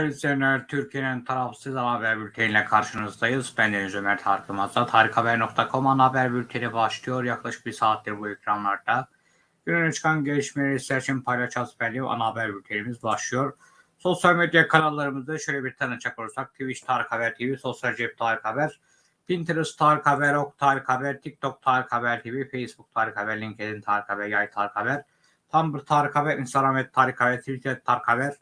Değerli izleyenler, Türkiye'nin tarafsız ana haber bülteniyle karşınızdayız. Ben Deniz Ömer Tarık Yılmaz'da tarikhaber.com ana haber bülteni başlıyor. Yaklaşık bir saattir bu ekranlarda. Günün çıkan gelişmeleri sizler için paylaşacağız belli ana haber bültenimiz başlıyor. Sosyal medya kanallarımızda şöyle bir tanıcak olursak Twitch Tarık Haber TV, Sosyal Cep Tarık Haber, Pinterest Tarık Haber, Ok Tarık Haber, TikTok Tarık Haber TV, Facebook Tarık Haber, LinkedIn Tarık Haber, Yay Tarık Haber, Tumblr Tarık Haber, Instagram Tarık Haber, Twitter Tarık Haber,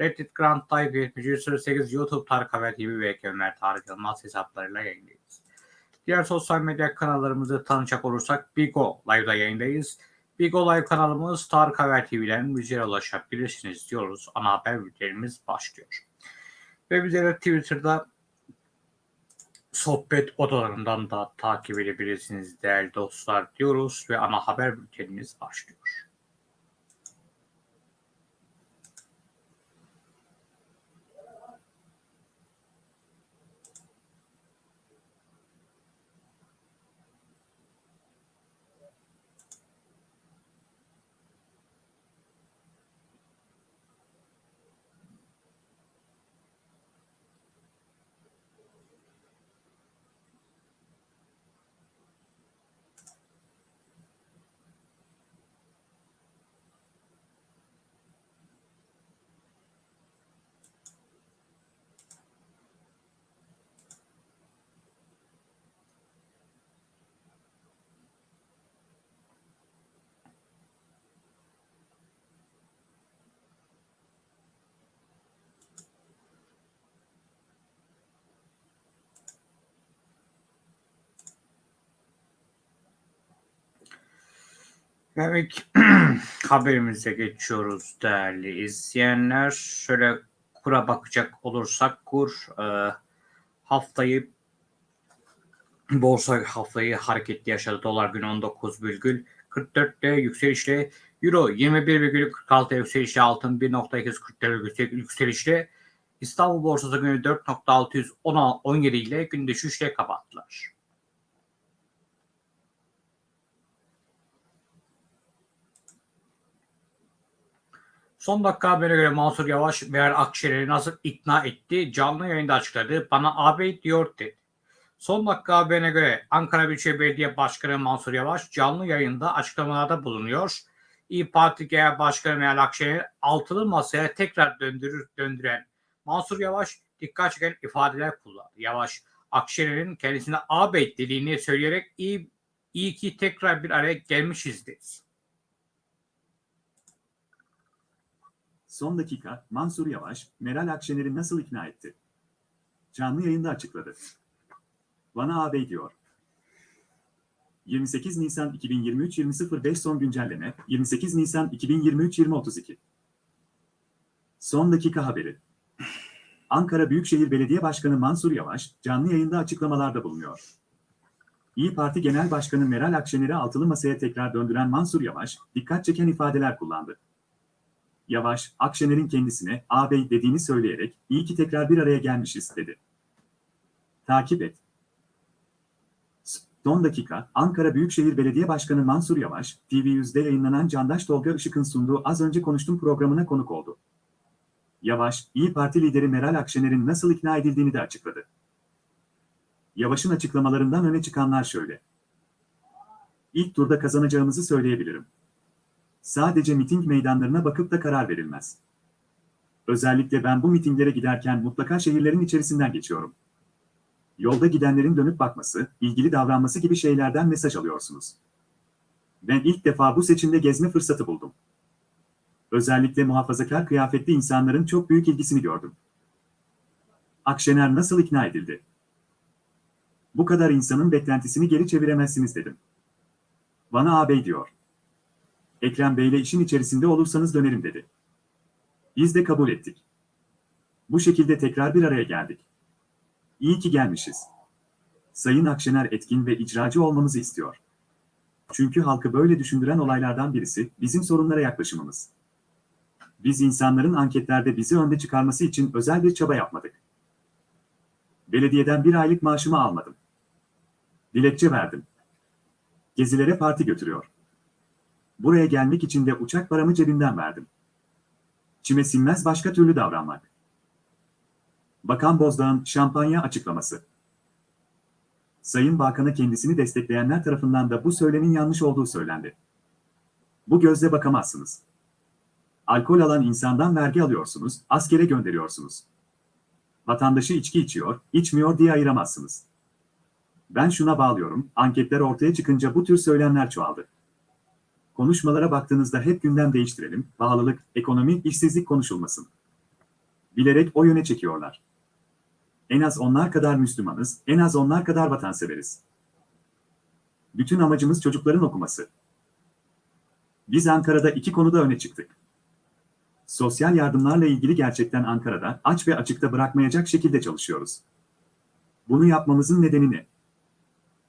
Reddit Grand Type 7308 YouTube Tarık Haber TV ve Ömer Tarık Yılmaz hesaplarıyla yayındayız. Diğer sosyal medya kanallarımızı tanıyacak olursak Bigo Live'da yayındayız. Bigo Live kanalımız Tarık Haber TV'den bizlere ulaşabilirsiniz diyoruz. Ana haber bültenimiz başlıyor. Ve bizlere Twitter'da sohbet odalarından da takip edebilirsiniz değerli dostlar diyoruz ve ana haber bültenimiz başlıyor. Evet, haberimize geçiyoruz değerli izleyenler. Şöyle kura bakacak olursak kur e, haftayı borsa haftayı hareketli yaşadı. Dolar günü 19,44'te yükselişle Euro 21,46 yükselişle altın 1.244 yükselişle İstanbul borsası günü 4.617 ile gün düşüşle kapattılar. Son dakika haberine göre Mansur Yavaş Meral Akşener'i nasıl ikna etti? Canlı yayında açıkladı. Bana ağabey diyor dedi. Son dakika haberine göre Ankara Büyükşehir Belediye Başkanı Mansur Yavaş canlı yayında açıklamalarda bulunuyor. İyi Parti Genel Başkanı Meral Akşener altılı masaya tekrar döndürür, döndüren Mansur Yavaş dikkat çeken ifadeler kullandı. Yavaş Akşener'in kendisine ağabey dediğini söyleyerek iyi, iyi ki tekrar bir araya gelmişiz dedi. Son dakika Mansur Yavaş, Meral Akşener'i nasıl ikna etti? Canlı yayında açıkladı. Bana ağabey diyor. 28 Nisan 2023 20.05 son güncelleme 28 Nisan 2023 20.32 Son dakika haberi. Ankara Büyükşehir Belediye Başkanı Mansur Yavaş canlı yayında açıklamalarda bulunuyor. İyi Parti Genel Başkanı Meral Akşener'i altılı masaya tekrar döndüren Mansur Yavaş dikkat çeken ifadeler kullandı. Yavaş, Akşener'in kendisine ağabey dediğini söyleyerek iyi ki tekrar bir araya gelmişiz dedi. Takip et. Son dakika, Ankara Büyükşehir Belediye Başkanı Mansur Yavaş, TV100'de yayınlanan Candaş Tolga Işık'ın sunduğu Az Önce Konuştum programına konuk oldu. Yavaş, İyi Parti lideri Meral Akşener'in nasıl ikna edildiğini de açıkladı. Yavaş'ın açıklamalarından öne çıkanlar şöyle. İlk turda kazanacağımızı söyleyebilirim. Sadece miting meydanlarına bakıp da karar verilmez. Özellikle ben bu mitinglere giderken mutlaka şehirlerin içerisinden geçiyorum. Yolda gidenlerin dönüp bakması, ilgili davranması gibi şeylerden mesaj alıyorsunuz. Ben ilk defa bu seçimde gezme fırsatı buldum. Özellikle muhafazakar kıyafetli insanların çok büyük ilgisini gördüm. Akşener nasıl ikna edildi? Bu kadar insanın beklentisini geri çeviremezsiniz dedim. Bana ağabey diyor. Ekrem Bey'le işin içerisinde olursanız dönerim dedi. Biz de kabul ettik. Bu şekilde tekrar bir araya geldik. İyi ki gelmişiz. Sayın Akşener etkin ve icracı olmamızı istiyor. Çünkü halkı böyle düşündüren olaylardan birisi bizim sorunlara yaklaşımımız. Biz insanların anketlerde bizi önde çıkarması için özel bir çaba yapmadık. Belediyeden bir aylık maaşımı almadım. Dilekçe verdim. Gezilere parti götürüyor. Buraya gelmek için de uçak paramı cebimden verdim. Çime sinmez başka türlü davranmak. Bakan Bozdağ'ın şampanya açıklaması. Sayın Bakan'a kendisini destekleyenler tarafından da bu söylemin yanlış olduğu söylendi. Bu gözle bakamazsınız. Alkol alan insandan vergi alıyorsunuz, askere gönderiyorsunuz. Vatandaşı içki içiyor, içmiyor diye ayıramazsınız. Ben şuna bağlıyorum, anketler ortaya çıkınca bu tür söylemler çoğaldı. Konuşmalara baktığınızda hep gündem değiştirelim, pahalılık, ekonomi, işsizlik konuşulmasın. Bilerek o yöne çekiyorlar. En az onlar kadar Müslümanız, en az onlar kadar vatanseveriz. Bütün amacımız çocukların okuması. Biz Ankara'da iki konuda öne çıktık. Sosyal yardımlarla ilgili gerçekten Ankara'da aç ve açıkta bırakmayacak şekilde çalışıyoruz. Bunu yapmamızın nedeni ne?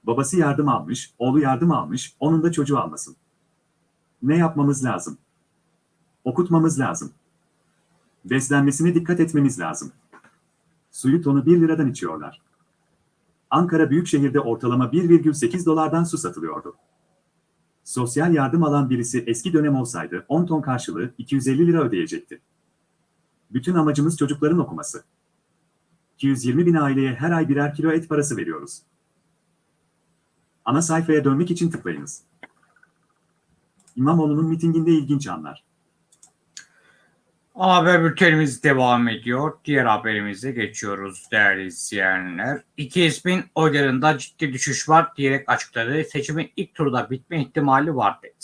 Babası yardım almış, oğlu yardım almış, onun da çocuğu almasın. Ne yapmamız lazım? Okutmamız lazım. Beslenmesine dikkat etmemiz lazım. Suyu tonu 1 liradan içiyorlar. Ankara Büyükşehir'de ortalama 1,8 dolardan su satılıyordu. Sosyal yardım alan birisi eski dönem olsaydı 10 ton karşılığı 250 lira ödeyecekti. Bütün amacımız çocukların okuması. 220 bin aileye her ay birer kilo et parası veriyoruz. Ana sayfaya dönmek için tıklayınız. İmamoğlu'nun mitinginde ilginç anlar. Haber bültenimiz devam ediyor. Diğer haberimize geçiyoruz değerli izleyenler. İki ismin oylarında ciddi düşüş var diyerek açıkladı. Seçimin ilk turda bitme ihtimali var dedi.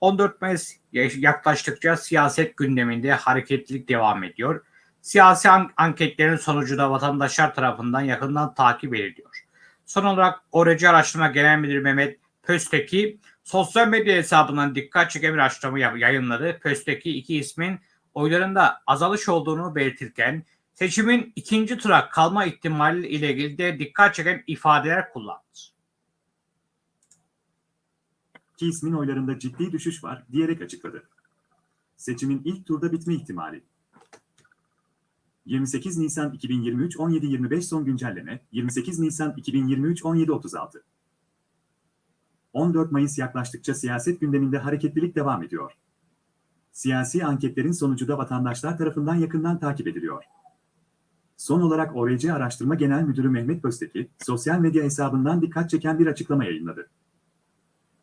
14 Mayıs yaklaştıkça siyaset gündeminde hareketlilik devam ediyor. Siyasi an- anketlerin sonucu da vatandaşlar tarafından yakından takip ediliyor. Son olarak Oreci Araştırma Genel Müdürü Mehmet Pösteki sosyal medya hesabından dikkat çeken bir açıklama yayınladı. Pösteki iki ismin oylarında azalış olduğunu belirtirken seçimin ikinci tura kalma ihtimali ile ilgili de dikkat çeken ifadeler kullandı. ki ismin oylarında ciddi düşüş var diyerek açıkladı. Seçimin ilk turda bitme ihtimali. 28 Nisan 2023 17.25 son güncelleme 28 Nisan 2023 17.36 14 Mayıs yaklaştıkça siyaset gündeminde hareketlilik devam ediyor. Siyasi anketlerin sonucu da vatandaşlar tarafından yakından takip ediliyor. Son olarak ORC Araştırma Genel Müdürü Mehmet Bözteki, sosyal medya hesabından dikkat çeken bir açıklama yayınladı.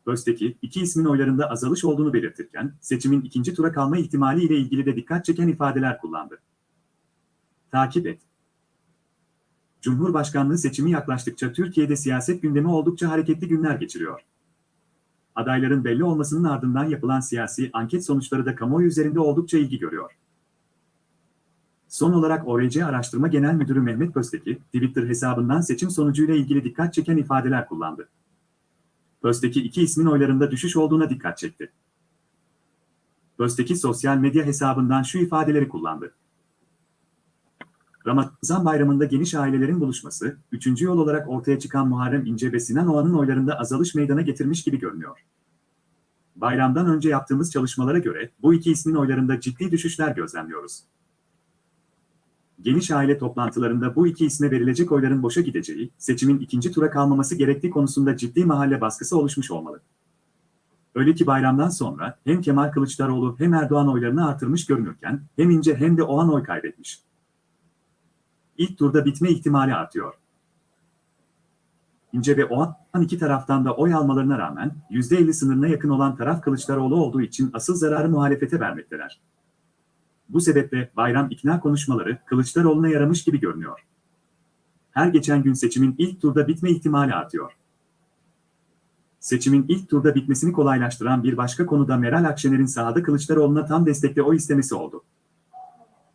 Bözteki, iki ismin oylarında azalış olduğunu belirtirken, seçimin ikinci tura kalma ihtimali ile ilgili de dikkat çeken ifadeler kullandı. Takip et. Cumhurbaşkanlığı seçimi yaklaştıkça Türkiye'de siyaset gündemi oldukça hareketli günler geçiriyor. Adayların belli olmasının ardından yapılan siyasi anket sonuçları da kamuoyu üzerinde oldukça ilgi görüyor. Son olarak ORC Araştırma Genel Müdürü Mehmet Bözteki, Twitter hesabından seçim sonucuyla ilgili dikkat çeken ifadeler kullandı. Bözteki iki ismin oylarında düşüş olduğuna dikkat çekti. Bözteki sosyal medya hesabından şu ifadeleri kullandı. Ramazan bayramında geniş ailelerin buluşması, üçüncü yol olarak ortaya çıkan Muharrem İnce ve Sinan Oğan'ın oylarında azalış meydana getirmiş gibi görünüyor. Bayramdan önce yaptığımız çalışmalara göre bu iki ismin oylarında ciddi düşüşler gözlemliyoruz. Geniş aile toplantılarında bu iki isme verilecek oyların boşa gideceği, seçimin ikinci tura kalmaması gerektiği konusunda ciddi mahalle baskısı oluşmuş olmalı. Öyle ki bayramdan sonra hem Kemal Kılıçdaroğlu hem Erdoğan oylarını artırmış görünürken hem İnce hem de Oğan oy kaybetmiş. İlk turda bitme ihtimali artıyor. İnce ve Oğan iki taraftan da oy almalarına rağmen %50 sınırına yakın olan taraf Kılıçdaroğlu olduğu için asıl zararı muhalefete vermekteler. Bu sebeple bayram ikna konuşmaları Kılıçdaroğlu'na yaramış gibi görünüyor. Her geçen gün seçimin ilk turda bitme ihtimali artıyor. Seçimin ilk turda bitmesini kolaylaştıran bir başka konu da Meral Akşener'in sahada Kılıçdaroğlu'na tam destekle oy istemesi oldu.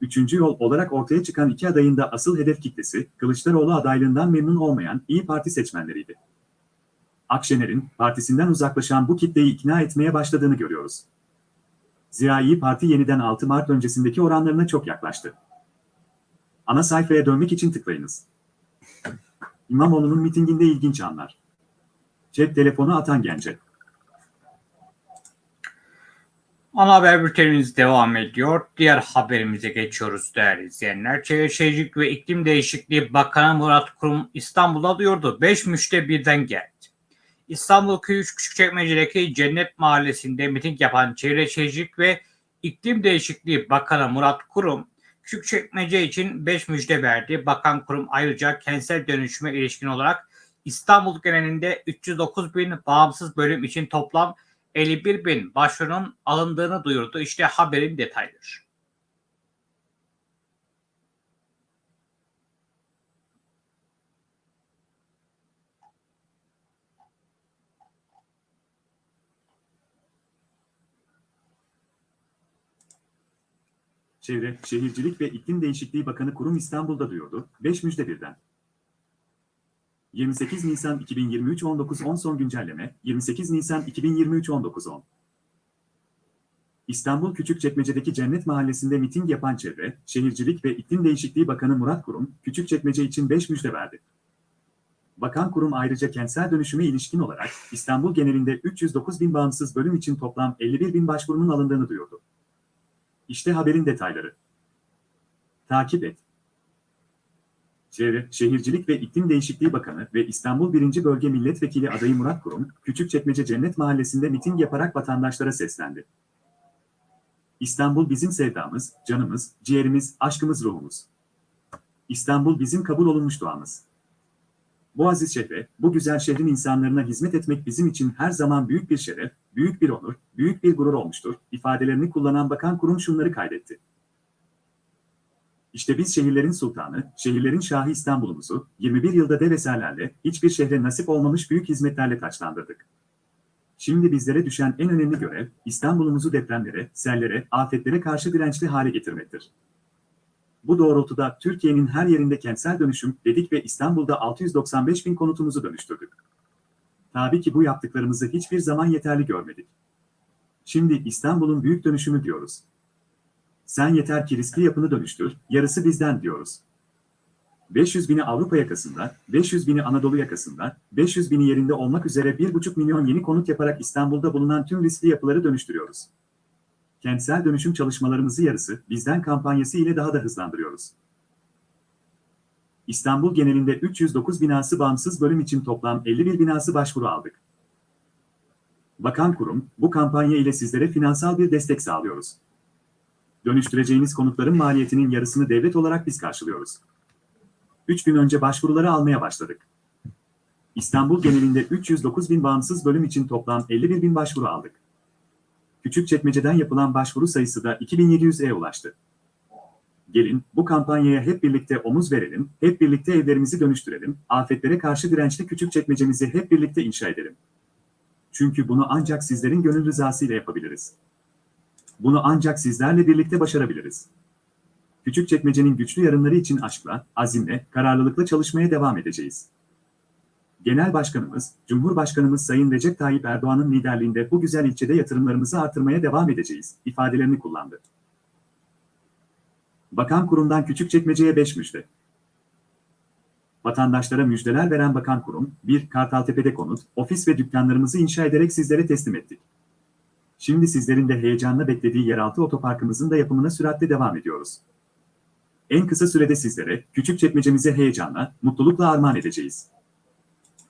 Üçüncü yol olarak ortaya çıkan iki adayın da asıl hedef kitlesi, Kılıçdaroğlu adaylığından memnun olmayan İyi Parti seçmenleriydi. Akşener'in partisinden uzaklaşan bu kitleyi ikna etmeye başladığını görüyoruz. Zira İyi Parti yeniden 6 Mart öncesindeki oranlarına çok yaklaştı. Ana sayfaya dönmek için tıklayınız. İmamoğlu'nun mitinginde ilginç anlar. Cep telefonu atan gence. Ana haber bültenimiz devam ediyor. Diğer haberimize geçiyoruz değerli izleyenler. Çevre Şehircilik ve İklim Değişikliği Bakanı Murat Kurum İstanbul'a duyurdu. 5 müşte birden geldi. İstanbul Köyüş Küçükçekmece'deki Cennet Mahallesi'nde miting yapan Çevre Şehircilik ve İklim Değişikliği Bakanı Murat Kurum, Küçükçekmece için 5 müjde verdi. Bakan kurum ayrıca kentsel dönüşüme ilişkin olarak İstanbul genelinde 309 bin bağımsız bölüm için toplam 51 bin başvurunun alındığını duyurdu. İşte haberin detayları. Çevre, Şehircilik ve İklim Değişikliği Bakanı Kurum İstanbul'da duyurdu. 5 müjde birden. 28 Nisan 2023 19.10 son güncelleme, 28 Nisan 2023 19.10 İstanbul Küçükçekmece'deki Cennet Mahallesi'nde miting yapan Çevre, Şehircilik ve İklim Değişikliği Bakanı Murat Kurum, Küçükçekmece için 5 müjde verdi. Bakan Kurum ayrıca kentsel dönüşüme ilişkin olarak İstanbul genelinde 309 bin bağımsız bölüm için toplam 51 bin başvurunun alındığını duyurdu. İşte haberin detayları. Takip et. Çevre, Şehircilik ve İklim Değişikliği Bakanı ve İstanbul 1. Bölge Milletvekili adayı Murat Kurum, Küçükçekmece Cennet Mahallesi'nde miting yaparak vatandaşlara seslendi. İstanbul bizim sevdamız, canımız, ciğerimiz, aşkımız, ruhumuz. İstanbul bizim kabul olunmuş duamız. Bu aziz şehre, bu güzel şehrin insanlarına hizmet etmek bizim için her zaman büyük bir şeref, büyük bir onur, büyük bir gurur olmuştur, ifadelerini kullanan bakan kurum şunları kaydetti. İşte biz şehirlerin sultanı, şehirlerin şahı İstanbul'umuzu 21 yılda dev eserlerle, hiçbir şehre nasip olmamış büyük hizmetlerle taçlandırdık. Şimdi bizlere düşen en önemli görev, İstanbul'umuzu depremlere, sellere, afetlere karşı dirençli hale getirmektir. Bu doğrultuda Türkiye'nin her yerinde kentsel dönüşüm dedik ve İstanbul'da 695 bin konutumuzu dönüştürdük. Tabii ki bu yaptıklarımızı hiçbir zaman yeterli görmedik. Şimdi İstanbul'un büyük dönüşümü diyoruz. Sen yeter ki riskli yapını dönüştür, yarısı bizden diyoruz. 500 bini Avrupa yakasında, 500 bini Anadolu yakasında, 500 bini yerinde olmak üzere 1,5 milyon yeni konut yaparak İstanbul'da bulunan tüm riskli yapıları dönüştürüyoruz. Kentsel dönüşüm çalışmalarımızı yarısı bizden kampanyası ile daha da hızlandırıyoruz. İstanbul genelinde 309 binası bağımsız bölüm için toplam 51 binası başvuru aldık. Bakan kurum, bu kampanya ile sizlere finansal bir destek sağlıyoruz. Dönüştüreceğiniz konutların maliyetinin yarısını devlet olarak biz karşılıyoruz. 3 gün önce başvuruları almaya başladık. İstanbul genelinde 309 bin bağımsız bölüm için toplam 51 bin başvuru aldık. Küçükçekmece'den yapılan başvuru sayısı da 2700'e ulaştı. Gelin, bu kampanyaya hep birlikte omuz verelim, hep birlikte evlerimizi dönüştürelim, afetlere karşı dirençli Küçükçekmece'mizi hep birlikte inşa edelim. Çünkü bunu ancak sizlerin gönül rızası ile yapabiliriz. Bunu ancak sizlerle birlikte başarabiliriz. Küçükçekmece'nin güçlü yarınları için aşkla, azimle, kararlılıkla çalışmaya devam edeceğiz. Genel Başkanımız, Cumhurbaşkanımız Sayın Recep Tayyip Erdoğan'ın liderliğinde bu güzel ilçede yatırımlarımızı artırmaya devam edeceğiz, ifadelerini kullandı. Bakan Kurum'dan Küçükçekmece'ye 5 müjde. Vatandaşlara müjdeler veren Bakan Kurum, 1. Kartaltepe'de konut, ofis ve dükkanlarımızı inşa ederek sizlere teslim ettik. Şimdi sizlerin de heyecanla beklediği yeraltı otoparkımızın da yapımına süratle devam ediyoruz. En kısa sürede sizlere, Küçükçekmece'mize heyecanla, mutlulukla armağan edeceğiz.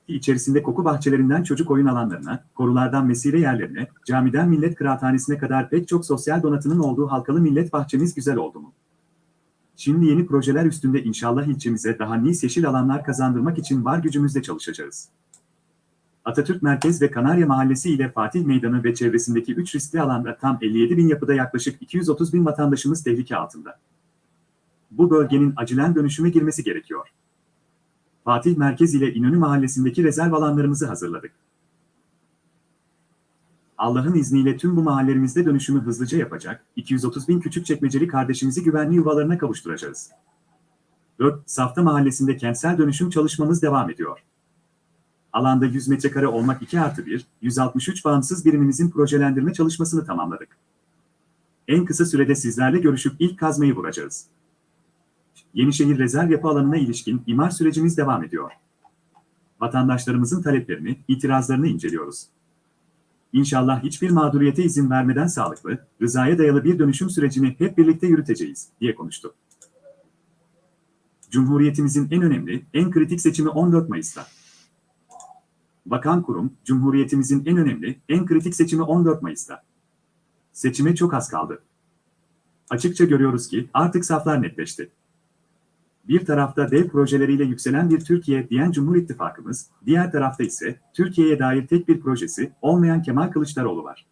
İçerisinde koku bahçelerinden çocuk oyun alanlarına, korulardan mesire yerlerine, camiden millet kıraathanesine kadar pek çok sosyal donatının olduğu halkalı millet bahçemiz güzel oldu mu? Şimdi yeni projeler üstünde inşallah ilçemize daha nice yeşil alanlar kazandırmak için var gücümüzle çalışacağız. Atatürk Merkez ve Kanarya Mahallesi ile Fatih Meydanı ve çevresindeki 3 riskli alanda tam 57 bin yapıda yaklaşık 230 bin vatandaşımız tehlike altında. Bu bölgenin acilen dönüşüme girmesi gerekiyor. Fatih Merkez ile İnönü Mahallesi'ndeki rezerv alanlarımızı hazırladık. Allah'ın izniyle tüm bu mahallelerimizde dönüşümü hızlıca yapacak, 230 bin küçük çekmeceli kardeşimizi güvenli yuvalarına kavuşturacağız. 4. Safta Mahallesi'nde kentsel dönüşüm çalışmamız devam ediyor. Alanda 100 metrekare olmak 2 artı 1, 163 bağımsız birimimizin projelendirme çalışmasını tamamladık. En kısa sürede sizlerle görüşüp ilk kazmayı vuracağız. Yenişehir Rezerv Yapı Alanı'na ilişkin imar sürecimiz devam ediyor. Vatandaşlarımızın taleplerini, itirazlarını inceliyoruz. İnşallah hiçbir mağduriyete izin vermeden sağlıklı, rızaya dayalı bir dönüşüm sürecini hep birlikte yürüteceğiz, diye konuştu. Cumhuriyetimizin en önemli, en kritik seçimi 14 Mayıs'ta. Bakan Kurum, Cumhuriyetimizin en önemli, en kritik seçimi 14 Mayıs'ta. Seçime çok az kaldı. Açıkça görüyoruz ki artık saflar netleşti. Bir tarafta dev projeleriyle yükselen bir Türkiye diyen Cumhur İttifakımız, diğer tarafta ise Türkiye'ye dair tek bir projesi olmayan Kemal Kılıçdaroğlu var.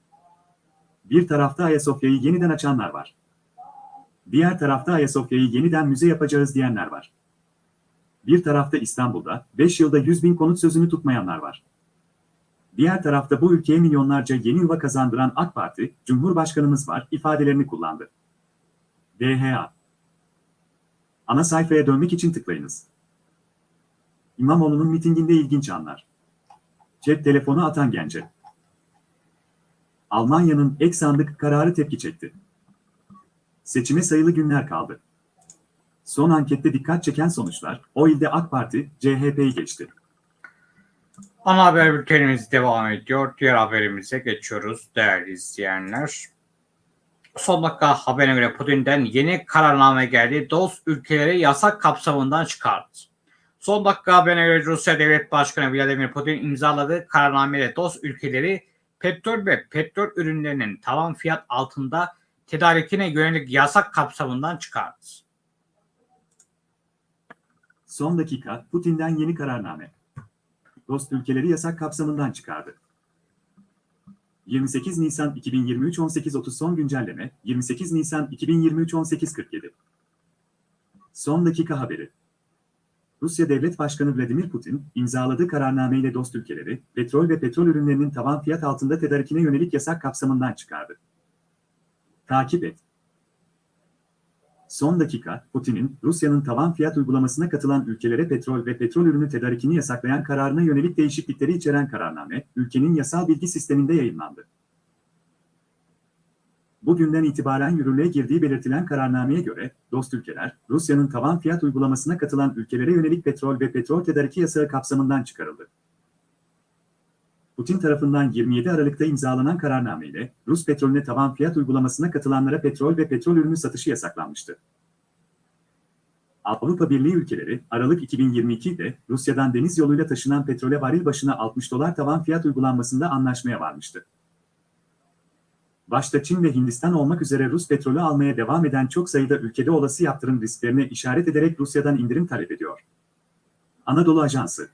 Bir tarafta Ayasofya'yı yeniden açanlar var. Diğer tarafta Ayasofya'yı yeniden müze yapacağız diyenler var. Bir tarafta İstanbul'da 5 yılda 100 bin konut sözünü tutmayanlar var. Diğer tarafta bu ülkeye milyonlarca yeni yuva kazandıran AK Parti, Cumhurbaşkanımız var ifadelerini kullandı. DHA Ana sayfaya dönmek için tıklayınız. İmamoğlu'nun mitinginde ilginç anlar. Cep telefonu atan gence. Almanya'nın ek sandık kararı tepki çekti. Seçime sayılı günler kaldı. Son ankette dikkat çeken sonuçlar, o ilde AK Parti, CHP'yi geçti. Ana haber bültenimiz devam ediyor. Diğer haberimize geçiyoruz değerli izleyenler. Son dakika haberine göre Putin'den yeni kararname geldi. Dost ülkeleri yasak kapsamından çıkardı. Son dakika haberine göre Rusya Devlet Başkanı Vladimir Putin imzaladığı kararnameyle dost ülkeleri petrol ve petrol ürünlerinin tavan fiyat altında tedarikine yönelik yasak kapsamından çıkardı. Son dakika, Putin'den yeni kararname. Dost ülkeleri yasak kapsamından çıkardı. 28 Nisan 2023 18.30 son güncelleme, 28 Nisan 2023 18.47. Son dakika haberi. Rusya Devlet Başkanı Vladimir Putin, imzaladığı kararnameyle dost ülkeleri, petrol ve petrol ürünlerinin tavan fiyat altında tedarikine yönelik yasak kapsamından çıkardı. Takip et. Son dakika, Putin'in Rusya'nın tavan fiyat uygulamasına katılan ülkelere petrol ve petrol ürünü tedarikini yasaklayan kararına yönelik değişiklikleri içeren kararname, ülkenin yasal bilgi sisteminde yayınlandı. Bugünden itibaren yürürlüğe girdiği belirtilen kararnameye göre, dost ülkeler, Rusya'nın tavan fiyat uygulamasına katılan ülkelere yönelik petrol ve petrol tedariki yasağı kapsamından çıkarıldı. Putin tarafından 27 Aralık'ta imzalanan kararnameyle Rus petrolüne tavan fiyat uygulamasına katılanlara petrol ve petrol ürünü satışı yasaklanmıştı. Avrupa Birliği ülkeleri Aralık 2022'de Rusya'dan deniz yoluyla taşınan petrole varil başına 60 dolar tavan fiyat uygulanmasında anlaşmaya varmıştı. Başta Çin ve Hindistan olmak üzere Rus petrolü almaya devam eden çok sayıda ülkede olası yaptırım risklerine işaret ederek Rusya'dan indirim talep ediyor. Anadolu Ajansı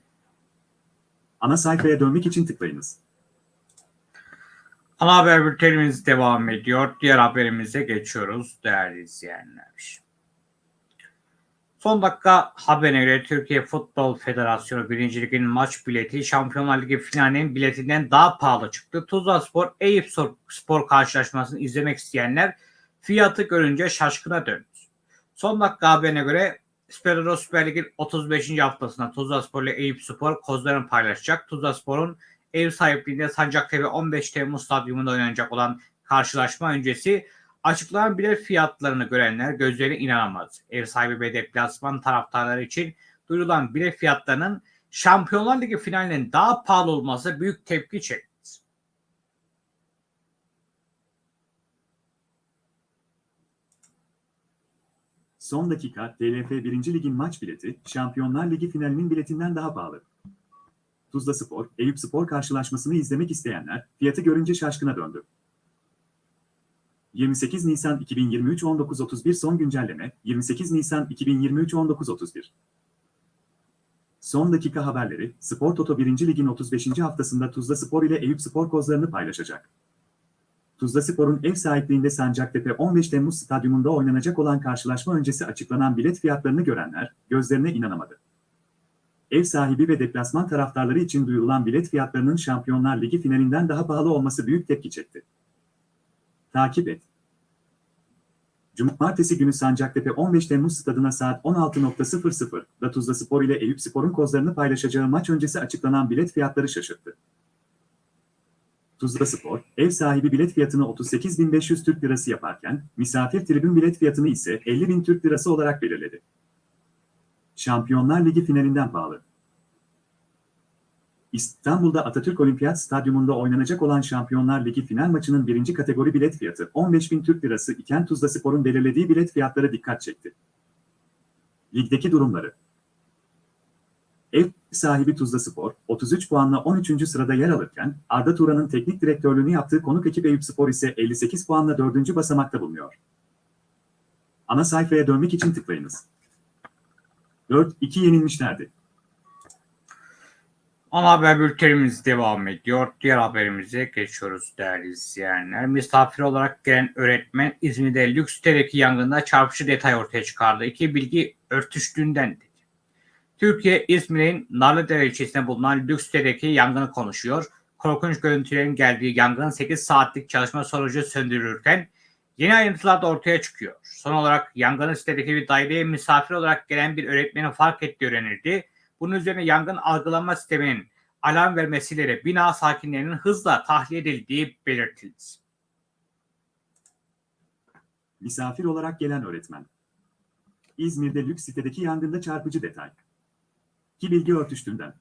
Ana sayfaya dönmek için tıklayınız. Ana haber bültenimiz devam ediyor. Diğer haberimize geçiyoruz değerli izleyenler. Son dakika haberine göre Türkiye Futbol Federasyonu 1. Lig'in maç bileti Şampiyonlar Ligi finalinin biletinden daha pahalı çıktı. Tuzla Spor, Eyüp Spor karşılaşmasını izlemek isteyenler fiyatı görünce şaşkına döndü. Son dakika haberine göre Spor Süper Lig'in 35. haftasında Tuzla Spor ile Eyüp Spor kozlarını paylaşacak. Tuzla Spor'un ev sahipliğinde Sancaktepe 15 Temmuz Stadyumunda oynanacak olan karşılaşma öncesi açıklanan bilet fiyatlarını görenler gözlerine inanamadı. Ev sahibi ve deplasman taraftarları için duyurulan bilet fiyatlarının Şampiyonlar Ligi finalinin daha pahalı olması büyük tepki çekti. Son dakika TLF 1. Lig'in maç bileti Şampiyonlar Ligi finalinin biletinden daha pahalı. Tuzla Spor, Eyüp Spor karşılaşmasını izlemek isteyenler fiyatı görünce şaşkına döndü. 28 Nisan 2023 19.31 son güncelleme 28 Nisan 2023 19.31 Son dakika haberleri Spor Toto 1. Lig'in 35. haftasında Tuzla Spor ile Eyüp Spor kozlarını paylaşacak. Tuzla Spor'un ev sahipliğinde Sancaktepe 15 Temmuz stadyumunda oynanacak olan karşılaşma öncesi açıklanan bilet fiyatlarını görenler gözlerine inanamadı. Ev sahibi ve deplasman taraftarları için duyurulan bilet fiyatlarının Şampiyonlar Ligi finalinden daha pahalı olması büyük tepki çekti. Takip et. Cumartesi günü Sancaktepe 15 Temmuz stadına saat 16.00'da Tuzla Spor ile Eyüp Spor'un kozlarını paylaşacağı maç öncesi açıklanan bilet fiyatları şaşırttı. Tuzla Spor, ev sahibi bilet fiyatını 38.500 Türk Lirası yaparken, misafir tribün bilet fiyatını ise 50.000 Türk Lirası olarak belirledi. Şampiyonlar Ligi finalinden pahalı. İstanbul'da Atatürk Olimpiyat Stadyumunda oynanacak olan Şampiyonlar Ligi final maçının birinci kategori bilet fiyatı 15.000 Türk Lirası iken Tuzla Spor'un belirlediği bilet fiyatları dikkat çekti. Ligdeki durumları Ev sahibi Tuzla Spor, 33 puanla 13. sırada yer alırken, Arda Turan'ın teknik direktörlüğünü yaptığı konuk ekip Eyüp Spor ise 58 puanla 4. basamakta bulunuyor. Ana sayfaya dönmek için tıklayınız. 4-2 yenilmişlerdi. Ana haber bültenimiz devam ediyor. Diğer haberimize geçiyoruz değerli izleyenler. Misafir olarak gelen öğretmen İzmir'de lüks sitedeki yangında çarpıcı detay ortaya çıkardı. İki bilgi örtüştüğünden dedi. Türkiye, İzmir'in Narlıdere ilçesinde bulunan lüks sitedeki yangını konuşuyor. Korkunç görüntülerin geldiği yangın 8 saatlik çalışma sonucu söndürülürken yeni ayrıntılar da ortaya çıkıyor. Son olarak yangının sitedeki bir daireye misafir olarak gelen bir öğretmenin fark ettiği öğrenildi. Bunun üzerine yangın algılama sisteminin alarm vermesiyle bina sakinlerinin hızla tahliye edildiği belirtildi. Misafir olarak gelen öğretmen. İzmir'de lüks sitedeki yangında çarpıcı detay. Ki bilgi örtüştüğünden.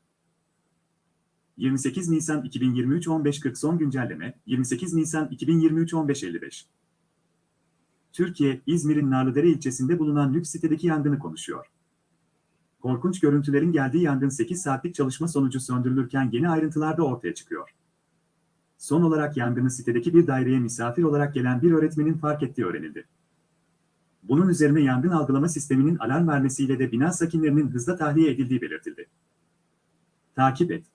28 Nisan 2023 15.40 son güncelleme 28 Nisan 2023 15.55 Türkiye, İzmir'in Narlıdere ilçesinde bulunan lüks sitedeki yangını konuşuyor. Korkunç görüntülerin geldiği yangın 8 saatlik çalışma sonucu söndürülürken yeni ayrıntılar da ortaya çıkıyor. Son olarak yangını sitedeki bir daireye misafir olarak gelen bir öğretmenin fark ettiği öğrenildi. Bunun üzerine yangın algılama sisteminin alarm vermesiyle de bina sakinlerinin hızla tahliye edildiği belirtildi. Takip et.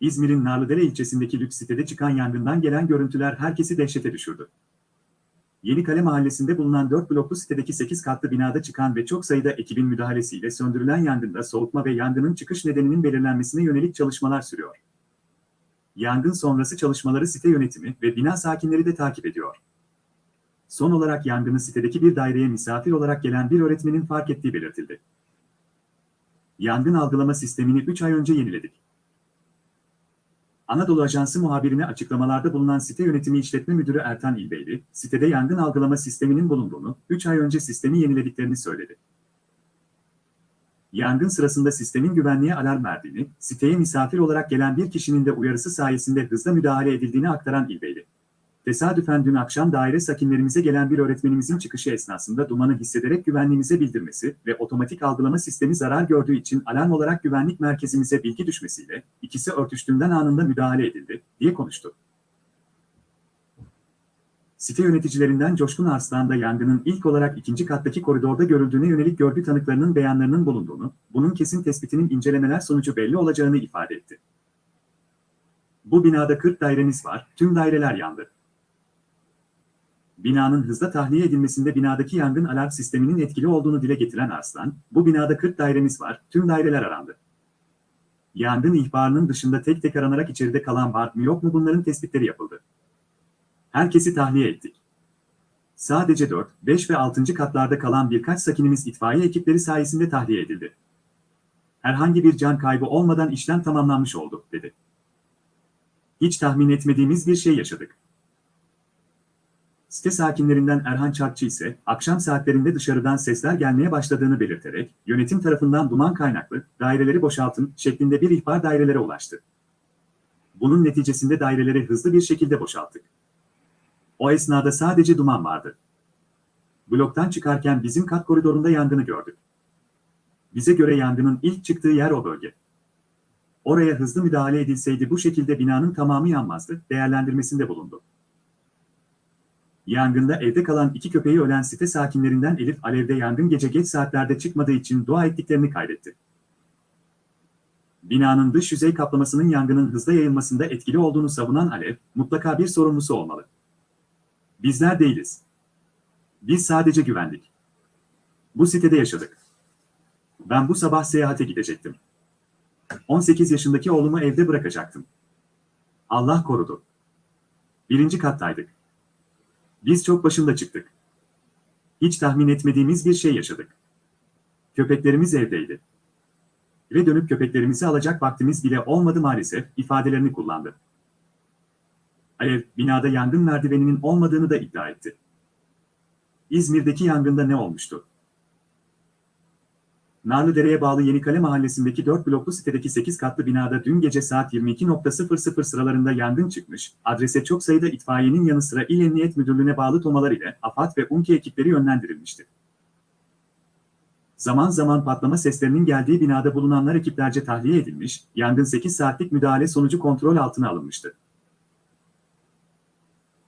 İzmir'in Narlıdere ilçesindeki lüks sitede çıkan yangından gelen görüntüler herkesi dehşete düşürdü. Yenikale mahallesinde bulunan 4 bloklu sitedeki 8 katlı binada çıkan ve çok sayıda ekibin müdahalesiyle söndürülen yangında soğutma ve yangının çıkış nedeninin belirlenmesine yönelik çalışmalar sürüyor. Yangın sonrası çalışmaları site yönetimi ve bina sakinleri de takip ediyor. Son olarak yangını sitedeki bir daireye misafir olarak gelen bir öğretmenin fark ettiği belirtildi. Yangın algılama sistemini 3 ay önce yeniledik. Anadolu Ajansı muhabirine açıklamalarda bulunan site yönetimi işletme müdürü Ertan İlbeyli, sitede yangın algılama sisteminin bulunduğunu, 3 ay önce sistemi yenilediklerini söyledi. Yangın sırasında sistemin güvenliğe alarm verdiğini, siteye misafir olarak gelen bir kişinin de uyarısı sayesinde hızla müdahale edildiğini aktaran İlbeyli. Tesadüfen dün akşam daire sakinlerimize gelen bir öğretmenimizin çıkışı esnasında dumanı hissederek güvenliğimize bildirmesi ve otomatik algılama sistemi zarar gördüğü için alarm olarak güvenlik merkezimize bilgi düşmesiyle ikisi örtüştüğünden anında müdahale edildi, diye konuştu. Site yöneticilerinden Coşkun Arslan yangının ilk olarak ikinci kattaki koridorda görüldüğüne yönelik görgü tanıklarının beyanlarının bulunduğunu, bunun kesin tespitinin incelemeler sonucu belli olacağını ifade etti. Bu binada 40 dairemiz var, tüm daireler yandı. Binanın hızla tahliye edilmesinde binadaki yangın alarm sisteminin etkili olduğunu dile getiren Arslan, bu binada 40 dairemiz var, tüm daireler arandı. Yangın ihbarının dışında tek tek aranarak içeride kalan var mı yok mu bunların tespitleri yapıldı. Herkesi tahliye ettik. Sadece 4, 5 ve 6. katlarda kalan birkaç sakinimiz itfaiye ekipleri sayesinde tahliye edildi. Herhangi bir can kaybı olmadan işlem tamamlanmış oldu, dedi. Hiç tahmin etmediğimiz bir şey yaşadık. Site sakinlerinden Erhan Çarkçı ise akşam saatlerinde dışarıdan sesler gelmeye başladığını belirterek yönetim tarafından duman kaynaklı daireleri boşaltın şeklinde bir ihbar dairelere ulaştı. Bunun neticesinde daireleri hızlı bir şekilde boşalttık. O esnada sadece duman vardı. Bloktan çıkarken bizim kat koridorunda yangını gördük. Bize göre yangının ilk çıktığı yer o bölge. Oraya hızlı müdahale edilseydi bu şekilde binanın tamamı yanmazdı, değerlendirmesinde bulundu. Yangında evde kalan iki köpeği ölen site sakinlerinden Elif alevde yangın gece geç saatlerde çıkmadığı için dua ettiklerini kaydetti. Binanın dış yüzey kaplamasının yangının hızla yayılmasında etkili olduğunu savunan Alev, mutlaka bir sorumlusu olmalı. Bizler değiliz. Biz sadece güvendik. Bu sitede yaşadık. Ben bu sabah seyahate gidecektim. 18 yaşındaki oğlumu evde bırakacaktım. Allah korudu. Birinci kattaydık. Biz çok başında çıktık. Hiç tahmin etmediğimiz bir şey yaşadık. Köpeklerimiz evdeydi. Ve dönüp köpeklerimizi alacak vaktimiz bile olmadı maalesef ifadelerini kullandı. Alev, binada yangın merdiveninin olmadığını da iddia etti. İzmir'deki yangında ne olmuştu? Narlıdere'ye bağlı Yenikale mahallesindeki 4 bloklu sitedeki 8 katlı binada dün gece saat 22.00 sıralarında yangın çıkmış, adrese çok sayıda itfaiyenin yanı sıra İl Emniyet Müdürlüğü'ne bağlı tomalar ile AFAD ve UNKE ekipleri yönlendirilmişti. Zaman zaman patlama seslerinin geldiği binada bulunanlar ekiplerce tahliye edilmiş, yangın 8 saatlik müdahale sonucu kontrol altına alınmıştı.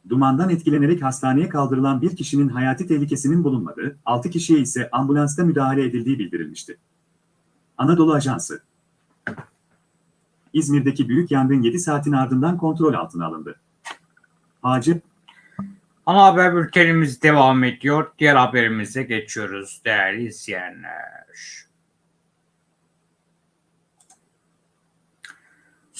Dumandan etkilenerek hastaneye kaldırılan bir kişinin hayati tehlikesinin bulunmadığı, 6 kişiye ise ambulansta müdahale edildiği bildirilmişti. Anadolu Ajansı İzmir'deki büyük yangın 7 saatin ardından kontrol altına alındı. Hacı, Ana haber bültenimiz devam ediyor. Diğer haberimize geçiyoruz değerli izleyenler.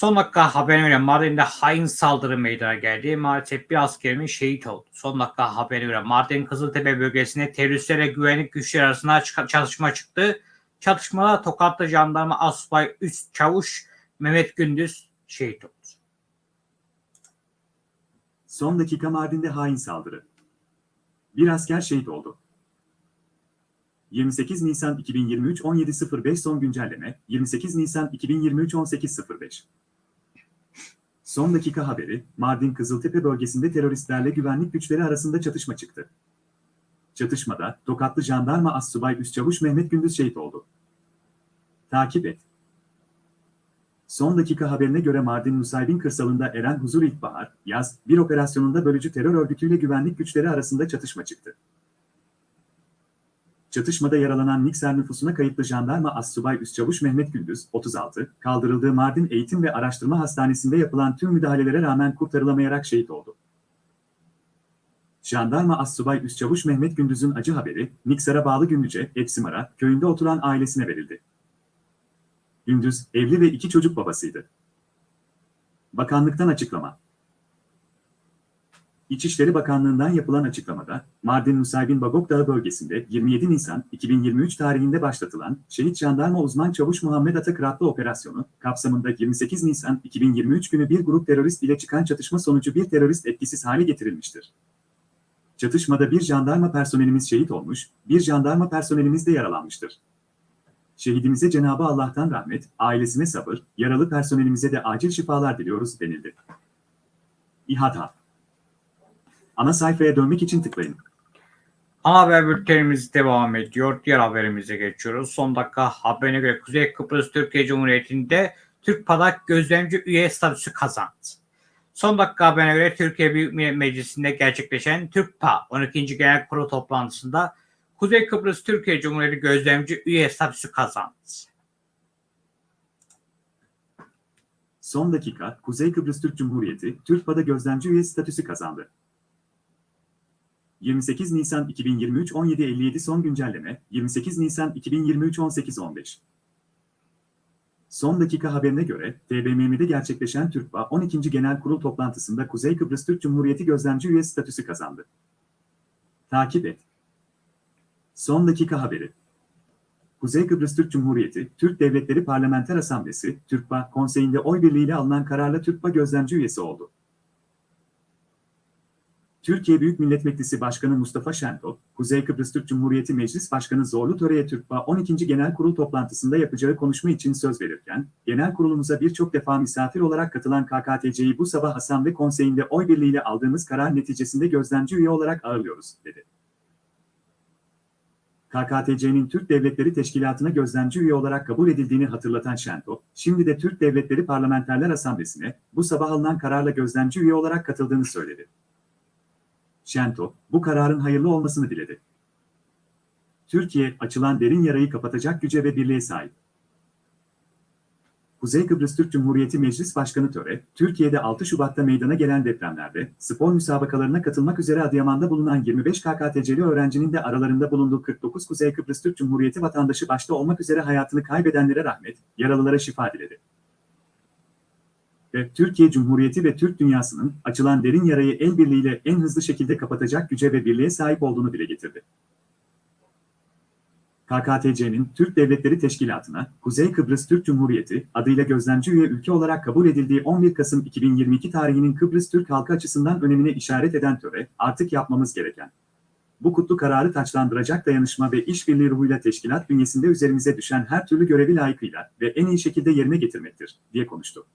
Son dakika haberine göre Mardin'de hain saldırı meydana geldi. Maalesef bir askerimiz şehit oldu. Son dakika haberine göre Mardin Kızıltepe bölgesinde teröristlerle güvenlik güçleri arasında çatışma çıktı. Çatışmada Tokatlı jandarma asubay üst çavuş Mehmet Gündüz şehit oldu. son dakika Mardin'de hain saldırı. Bir asker şehit oldu. 28 Nisan 2023 17.05 son güncelleme 28 Nisan 2023 18.05 Son dakika haberi, Mardin Kızıltepe bölgesinde teröristlerle güvenlik güçleri arasında çatışma çıktı. Çatışmada Tokatlı Jandarma Assubay Üstçavuş Mehmet Gündüz şehit oldu. Takip et. Son dakika haberine göre Mardin Nusaybin kırsalında Eren Huzur İlkbahar, yaz, bir operasyonunda bölücü terör örgütüyle güvenlik güçleri arasında çatışma çıktı. Çatışmada yaralanan Nikser nüfusuna kayıtlı jandarma Assubay Üstçavuş Mehmet Gündüz, 36, kaldırıldığı Mardin Eğitim ve Araştırma Hastanesi'nde yapılan tüm müdahalelere rağmen kurtarılamayarak şehit oldu. Jandarma Assubay Üstçavuş Mehmet Gündüz'ün acı haberi, Niksar'a bağlı Gündüce, Epsimara, köyünde oturan ailesine verildi. Gündüz, evli ve iki çocuk babasıydı. Bakanlıktan açıklama. İçişleri Bakanlığı'ndan yapılan açıklamada, Mardin Nusaybin Bagok Dağı bölgesinde 27 Nisan 2023 tarihinde başlatılan Şehit Jandarma Uzman Çavuş Muhammed Atakıratlı operasyonu, kapsamında 28 Nisan 2023 günü bir grup terörist ile çıkan çatışma sonucu bir terörist etkisiz hale getirilmiştir. Çatışmada bir jandarma personelimiz şehit olmuş, bir jandarma personelimiz de yaralanmıştır. Şehidimize Cenabı Allah'tan rahmet, ailesine sabır, yaralı personelimize de acil şifalar diliyoruz denildi. İHADA Ana sayfaya dönmek için tıklayın. Ana haber bültenimiz devam ediyor. Diğer haberimize geçiyoruz. Son dakika haberine göre Kuzey Kıbrıs Türkiye Cumhuriyeti'nde Türk Padak gözlemci üye statüsü kazandı. Son dakika haberine göre Türkiye Büyük Millet Meclisi'nde gerçekleşen TÜRKPA 12. Genel Kurulu toplantısında Kuzey Kıbrıs Türkiye Cumhuriyeti gözlemci üye statüsü kazandı. Son dakika, Kuzey Kıbrıs Türk Cumhuriyeti, TÜRKPA'da gözlemci üye statüsü kazandı. 28 Nisan 2023 17.57 son güncelleme, 28 Nisan 2023 18.15 Son dakika haberine göre, TBMM'de gerçekleşen TÜRKPA 12. Genel Kurul toplantısında Kuzey Kıbrıs Türk Cumhuriyeti gözlemci üye statüsü kazandı. Takip et. Son dakika haberi. Kuzey Kıbrıs Türk Cumhuriyeti, Türk Devletleri Parlamenter Asamblesi, TÜRKPA konseyinde oy birliğiyle alınan kararla TÜRKPA gözlemci üyesi oldu. Türkiye Büyük Millet Meclisi Başkanı Mustafa Şentop, Kuzey Kıbrıs Türk Cumhuriyeti Meclis Başkanı Zorlu Töre'ye TÜRKPA 12. Genel Kurul toplantısında yapacağı konuşma için söz verirken, genel kurulumuza birçok defa misafir olarak katılan KKTC'yi bu sabah Asamble Konseyi'nde oy birliğiyle aldığımız karar neticesinde gözlemci üye olarak ağırlıyoruz, dedi. KKTC'nin Türk Devletleri Teşkilatı'na gözlemci üye olarak kabul edildiğini hatırlatan Şentop, şimdi de Türk Devletleri Parlamenterler Asamblesi'ne bu sabah alınan kararla gözlemci üye olarak katıldığını söyledi. Şentop, bu kararın hayırlı olmasını diledi. Türkiye, açılan derin yarayı kapatacak güce ve birliğe sahip. Kuzey Kıbrıs Türk Cumhuriyeti Meclis Başkanı Töre, Türkiye'de 6 Şubat'ta meydana gelen depremlerde spor müsabakalarına katılmak üzere Adıyaman'da bulunan 25 KKTC'li öğrencinin de aralarında bulunduğu 49 Kuzey Kıbrıs Türk Cumhuriyeti vatandaşı başta olmak üzere hayatını kaybedenlere rahmet, yaralılara şifa diledi ve Türkiye Cumhuriyeti ve Türk dünyasının açılan derin yarayı el birliğiyle en hızlı şekilde kapatacak güce ve birliğe sahip olduğunu dile getirdi. KKTC'nin Türk Devletleri Teşkilatı'na Kuzey Kıbrıs Türk Cumhuriyeti adıyla gözlemci üye ülke olarak kabul edildiği 11 Kasım 2022 tarihinin Kıbrıs Türk halkı açısından önemine işaret eden töre artık yapmamız gereken. Bu kutlu kararı taçlandıracak dayanışma ve işbirliği ruhuyla teşkilat bünyesinde üzerimize düşen her türlü görevi layıkıyla ve en iyi şekilde yerine getirmektir, diye konuştu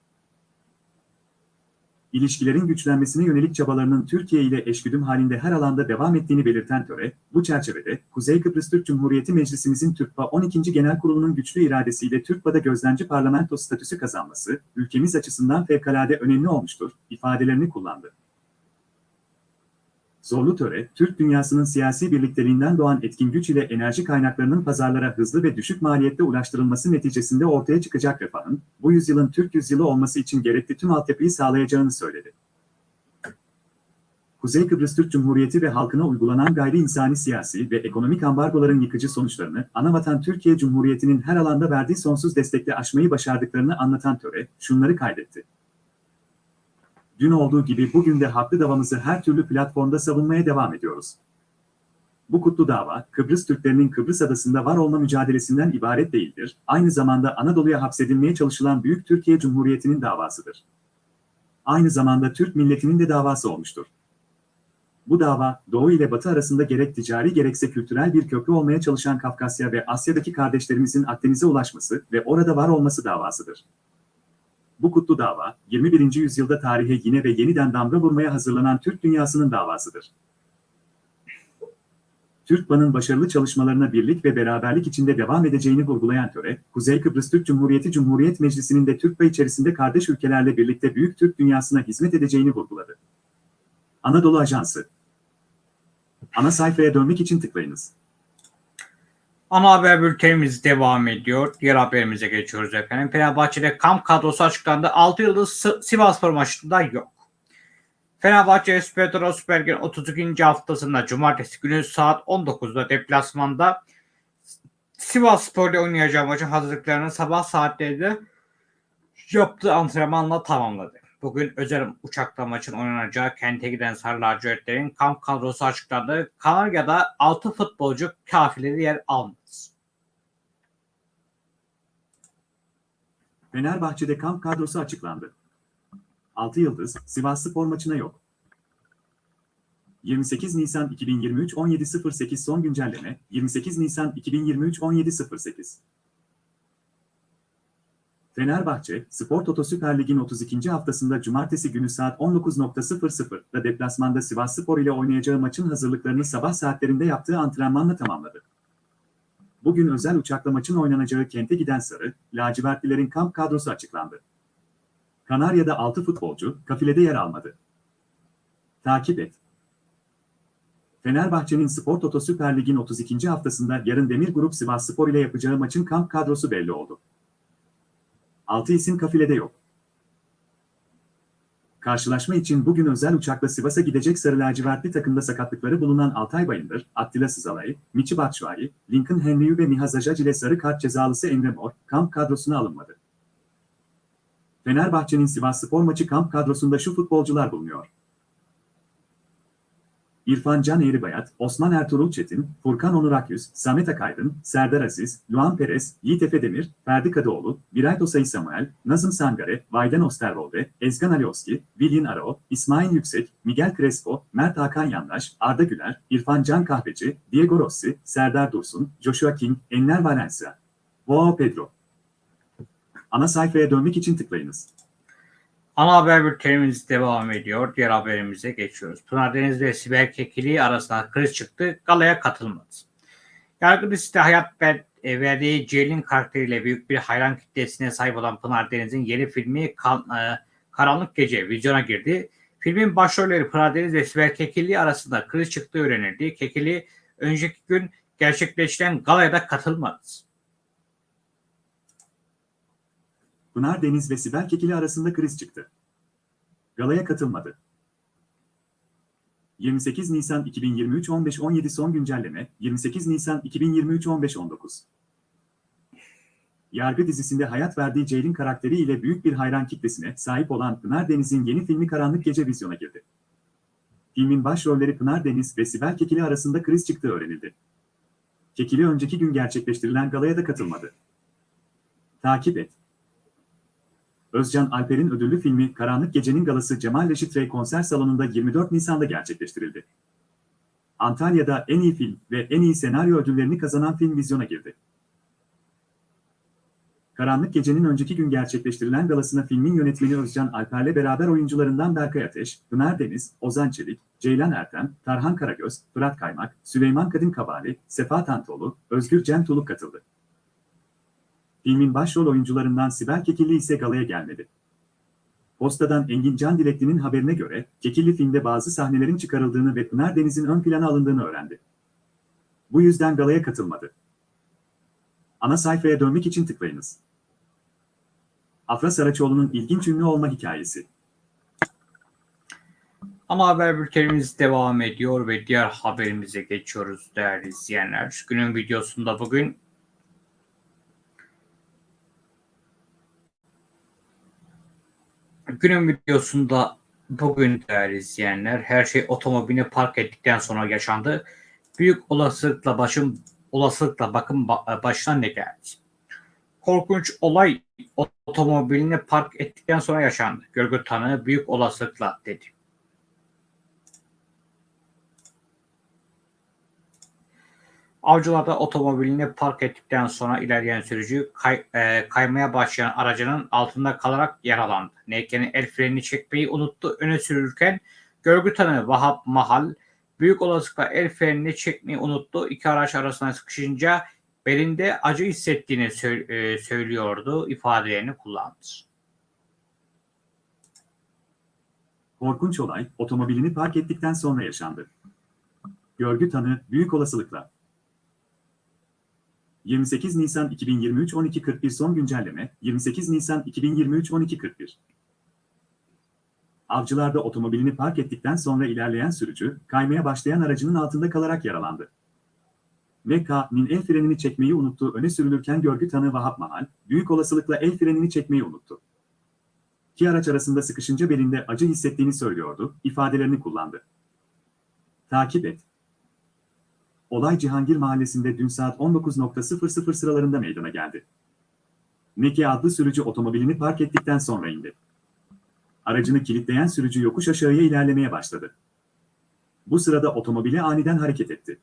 ilişkilerin güçlenmesine yönelik çabalarının Türkiye ile eşgüdüm halinde her alanda devam ettiğini belirten töre, bu çerçevede Kuzey Kıbrıs Türk Cumhuriyeti Meclisimizin TÜRKPA 12. Genel Kurulu'nun güçlü iradesiyle TÜRKPA'da gözlemci parlamento statüsü kazanması, ülkemiz açısından fevkalade önemli olmuştur, ifadelerini kullandı. Zorlu töre, Türk dünyasının siyasi birlikteliğinden doğan etkin güç ile enerji kaynaklarının pazarlara hızlı ve düşük maliyette ulaştırılması neticesinde ortaya çıkacak refahın, bu yüzyılın Türk yüzyılı olması için gerekli tüm altyapıyı sağlayacağını söyledi. Kuzey Kıbrıs Türk Cumhuriyeti ve halkına uygulanan gayri insani siyasi ve ekonomik ambargoların yıkıcı sonuçlarını, anavatan Türkiye Cumhuriyeti'nin her alanda verdiği sonsuz destekle aşmayı başardıklarını anlatan töre, şunları kaydetti. Dün olduğu gibi bugün de haklı davamızı her türlü platformda savunmaya devam ediyoruz. Bu kutlu dava, Kıbrıs Türklerinin Kıbrıs Adası'nda var olma mücadelesinden ibaret değildir, aynı zamanda Anadolu'ya hapsedilmeye çalışılan Büyük Türkiye Cumhuriyeti'nin davasıdır. Aynı zamanda Türk milletinin de davası olmuştur. Bu dava, Doğu ile Batı arasında gerek ticari gerekse kültürel bir köprü olmaya çalışan Kafkasya ve Asya'daki kardeşlerimizin Akdeniz'e ulaşması ve orada var olması davasıdır. Bu kutlu dava, 21. yüzyılda tarihe yine ve yeniden damga vurmaya hazırlanan Türk dünyasının davasıdır. Türkban'ın başarılı çalışmalarına birlik ve beraberlik içinde devam edeceğini vurgulayan töre, Kuzey Kıbrıs Türk Cumhuriyeti Cumhuriyet Meclisi'nin de Türkba içerisinde kardeş ülkelerle birlikte büyük Türk dünyasına hizmet edeceğini vurguladı. Anadolu Ajansı Ana sayfaya dönmek için tıklayınız. Ana haber bültenimiz devam ediyor. Diğer haberimize geçiyoruz efendim. Fenerbahçe'de kamp kadrosu açıklandı. 6 yıldız Sivasspor maçında yok. Fenerbahçe Süper Süper Lig'in 32. haftasında cumartesi günü saat 19'da deplasmanda Sivas Spor'da oynayacağı maçın hazırlıklarını sabah saatlerinde yaptığı antrenmanla tamamladı. Bugün özel uçakla maçın oynanacağı kente giden Sarı Lacivertlerin kamp kadrosu açıklandı. Kanarya'da 6 futbolcu kafileri yer almaz. Fenerbahçe'de kamp kadrosu açıklandı. 6 yıldız Sivas Spor maçına yok. 28 Nisan 2023 17.08 son güncelleme 28 Nisan 2023 17.08 Fenerbahçe, Spor Toto Süper Lig'in 32. haftasında cumartesi günü saat 19.00'da deplasmanda Sivasspor ile oynayacağı maçın hazırlıklarını sabah saatlerinde yaptığı antrenmanla tamamladı. Bugün özel uçakla maçın oynanacağı kente giden Sarı, lacivertlilerin kamp kadrosu açıklandı. Kanarya'da 6 futbolcu, kafilede yer almadı. Takip et. Fenerbahçe'nin Spor Toto Süper Lig'in 32. haftasında yarın Demir Grup Sivasspor ile yapacağı maçın kamp kadrosu belli oldu. 6 isim kafilede yok. Karşılaşma için bugün özel uçakla Sivas'a gidecek Sarı Lacivertli takımda sakatlıkları bulunan Altay Bayındır, Attila Sızalay, Michi Batshuayi, Lincoln Henry ve Mihaz Ajac ile sarı kart cezalısı Emre Mor, kamp kadrosuna alınmadı. Fenerbahçe'nin Sivas Spor maçı kamp kadrosunda şu futbolcular bulunuyor. İrfan Can Eğribayat, Osman Ertuğrul Çetin, Furkan Onur Akyüz, Samet Akaydın, Serdar Aziz, Luan Perez, Yiğit Efe Demir, Ferdi Kadıoğlu, Birayt Osayi Samuel, Nazım Sangare, Vayden Osterwolde, Ezgan Alioski, Willian Aro, İsmail Yüksek, Miguel Crespo, Mert Hakan Yandaş, Arda Güler, İrfan Can Kahveci, Diego Rossi, Serdar Dursun, Joshua King, Enner Valencia. Joao Pedro. Ana sayfaya dönmek için tıklayınız. Ana haber bültenimiz devam ediyor. Diğer haberimize geçiyoruz. Pınar Deniz ve Sibel Kekili arasında kriz çıktı. Galaya katılmadı. Yargı dizisi hayat e, verdiği Ceylin karakteriyle büyük bir hayran kitlesine sahip olan Pınar Deniz'in yeni filmi e, Karanlık Gece vizyona girdi. Filmin başrolleri Pınar Deniz ve Sibel Kekilli arasında kriz çıktığı öğrenildi. Kekilli önceki gün gerçekleştiren galaya da katılmadı. Pınar Deniz ve Sibel Kekili arasında kriz çıktı. Galaya katılmadı. 28 Nisan 2023 15-17 son güncelleme 28 Nisan 2023 15-19 Yargı dizisinde hayat verdiği Ceylin karakteriyle büyük bir hayran kitlesine sahip olan Pınar Deniz'in yeni filmi Karanlık Gece vizyona girdi. Filmin başrolleri Pınar Deniz ve Sibel Kekili arasında kriz çıktığı öğrenildi. Kekili önceki gün gerçekleştirilen galaya da katılmadı. Takip et. Özcan Alper'in ödüllü filmi Karanlık Gecenin Galası Cemal Reşit Rey konser salonunda 24 Nisan'da gerçekleştirildi. Antalya'da en iyi film ve en iyi senaryo ödüllerini kazanan film vizyona girdi. Karanlık Gecenin önceki gün gerçekleştirilen galasına filmin yönetmeni Özcan Alper'le beraber oyuncularından Berkay Ateş, Pınar Deniz, Ozan Çelik, Ceylan Ertem, Tarhan Karagöz, Fırat Kaymak, Süleyman Kadın Kabali, Sefa Tantoğlu, Özgür Cem Tuluk katıldı. Filmin başrol oyuncularından Sibel Kekilli ise galaya gelmedi. Posta'dan Engin Can Dilekli'nin haberine göre, Kekilli filmde bazı sahnelerin çıkarıldığını ve Pınar Deniz'in ön plana alındığını öğrendi. Bu yüzden galaya katılmadı. Ana sayfaya dönmek için tıklayınız. Afra Saraçoğlu'nun ilginç ünlü olma hikayesi. Ama haber bültenimiz devam ediyor ve diğer haberimize geçiyoruz değerli izleyenler. Günün videosunda bugün günün videosunda bugün değerli izleyenler her şey otomobilini park ettikten sonra yaşandı. Büyük olasılıkla başım olasılıkla bakın ba- başına ne geldi? Korkunç olay otomobilini park ettikten sonra yaşandı. Görgü tanığı büyük olasılıkla dedi. Avcılar'da otomobilini park ettikten sonra ilerleyen sürücü kay- e, kaymaya başlayan aracının altında kalarak yaralandı. Neyke'nin el frenini çekmeyi unuttu. Öne sürürken görgü tanığı Vahap Mahal büyük olasılıkla el frenini çekmeyi unuttu. İki araç arasına sıkışınca belinde acı hissettiğini sö- e, söylüyordu. ifadelerini kullandı. Korkunç olay, otomobilini park ettikten sonra yaşandı. Görgü tanığı, büyük olasılıkla. 28 Nisan 2023 12.41 son güncelleme, 28 Nisan 2023 12.41. Avcılar'da otomobilini park ettikten sonra ilerleyen sürücü, kaymaya başlayan aracının altında kalarak yaralandı. MK'nin el frenini çekmeyi unuttuğu öne sürülürken görgü tanığı Vahap Mahal, büyük olasılıkla el frenini çekmeyi unuttu. İki araç arasında sıkışınca belinde acı hissettiğini söylüyordu, ifadelerini kullandı. Takip et. Olay Cihangir Mahallesi'nde dün saat 19.00 sıralarında meydana geldi. Neke adlı sürücü otomobilini park ettikten sonra indi. Aracını kilitleyen sürücü yokuş aşağıya ilerlemeye başladı. Bu sırada otomobili aniden hareket etti.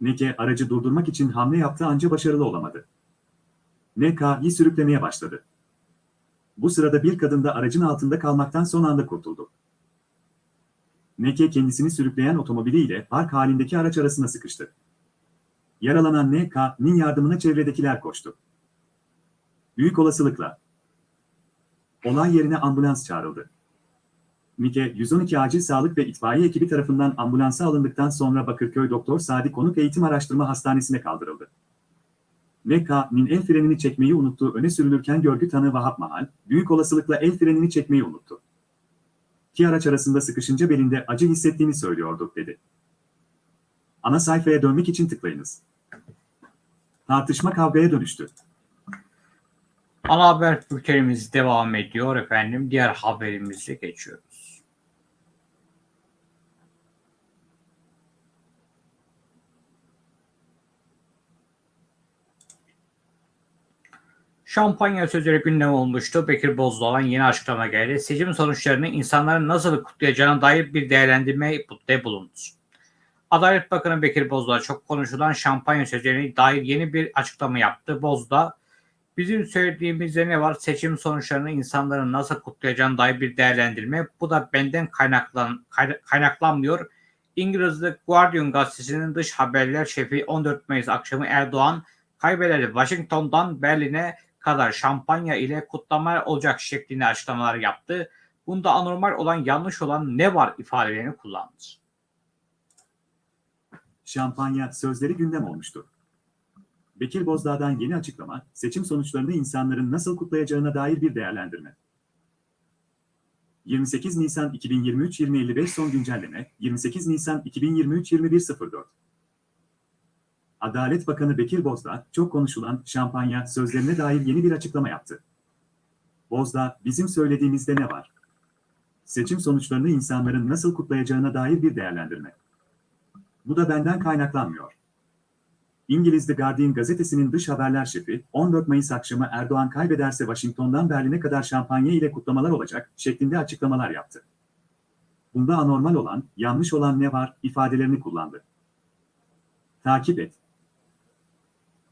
Neke aracı durdurmak için hamle yaptı ancak başarılı olamadı. NK'yi sürüklemeye başladı. Bu sırada bir kadın da aracın altında kalmaktan son anda kurtuldu. Neke kendisini sürükleyen otomobiliyle park halindeki araç arasına sıkıştı. Yaralanan NK'nin yardımına çevredekiler koştu. Büyük olasılıkla olay yerine ambulans çağrıldı. Mike, 112 acil sağlık ve itfaiye ekibi tarafından ambulansa alındıktan sonra Bakırköy Doktor Sadi Konuk Eğitim Araştırma Hastanesi'ne kaldırıldı. NK'nin el frenini çekmeyi unuttuğu öne sürülürken görgü tanığı Vahap Mahal, büyük olasılıkla el frenini çekmeyi unuttu. İki araç arasında sıkışınca belinde acı hissettiğini söylüyordu, dedi. Ana sayfaya dönmek için tıklayınız. Tartışma kavgaya dönüştü. Ana haber bültenimiz devam ediyor efendim. Diğer haberimize geçiyoruz. Şampanya sözleri gündem olmuştu. Bekir Bozdağ'dan yeni açıklama geldi. Seçim sonuçlarını insanların nasıl kutlayacağına dair bir değerlendirme de bulundu. Adalet Bakanı Bekir Bozdağ çok konuşulan şampanya sözlerine dair yeni bir açıklama yaptı. Bozdağ, bizim söylediğimizde ne var? Seçim sonuçlarını insanların nasıl kutlayacağına dair bir değerlendirme. Bu da benden kaynaklan, kay- kaynaklanmıyor. İngiliz The Guardian gazetesinin dış haberler şefi 14 Mayıs akşamı Erdoğan kaybederdi. Washington'dan Berlin'e kadar şampanya ile kutlama olacak şeklinde açıklamalar yaptı. Bunda anormal olan, yanlış olan ne var ifadelerini kullandı. Şampanya sözleri gündem olmuştu. Bekir Bozdağ'dan yeni açıklama, seçim sonuçlarını insanların nasıl kutlayacağına dair bir değerlendirme. 28 Nisan 2023 2055 son güncelleme, 28 Nisan 2023 2104. Adalet Bakanı Bekir Bozdağ, çok konuşulan şampanya sözlerine dair yeni bir açıklama yaptı. Bozdağ, bizim söylediğimizde ne var? Seçim sonuçlarını insanların nasıl kutlayacağına dair bir değerlendirme. Bu da benden kaynaklanmıyor. İngiliz The Guardian gazetesinin dış haberler şefi, 14 Mayıs akşamı Erdoğan kaybederse Washington'dan Berlin'e kadar şampanya ile kutlamalar olacak şeklinde açıklamalar yaptı. Bunda anormal olan, yanlış olan ne var ifadelerini kullandı. Takip et.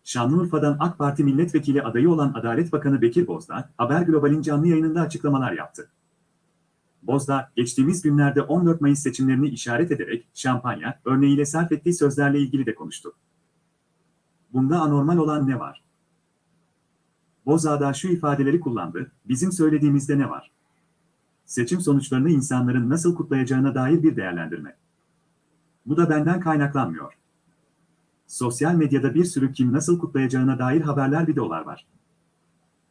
Şanlıurfa'dan AK Parti milletvekili adayı olan Adalet Bakanı Bekir Bozdağ, Haber Global'in canlı yayınında açıklamalar yaptı. Bozdağ, geçtiğimiz günlerde 14 Mayıs seçimlerini işaret ederek şampanya örneğiyle sarf ettiği sözlerle ilgili de konuştu. Bunda anormal olan ne var? Bozağ'da şu ifadeleri kullandı, bizim söylediğimizde ne var? Seçim sonuçlarını insanların nasıl kutlayacağına dair bir değerlendirme. Bu da benden kaynaklanmıyor. Sosyal medyada bir sürü kim nasıl kutlayacağına dair haberler videolar var.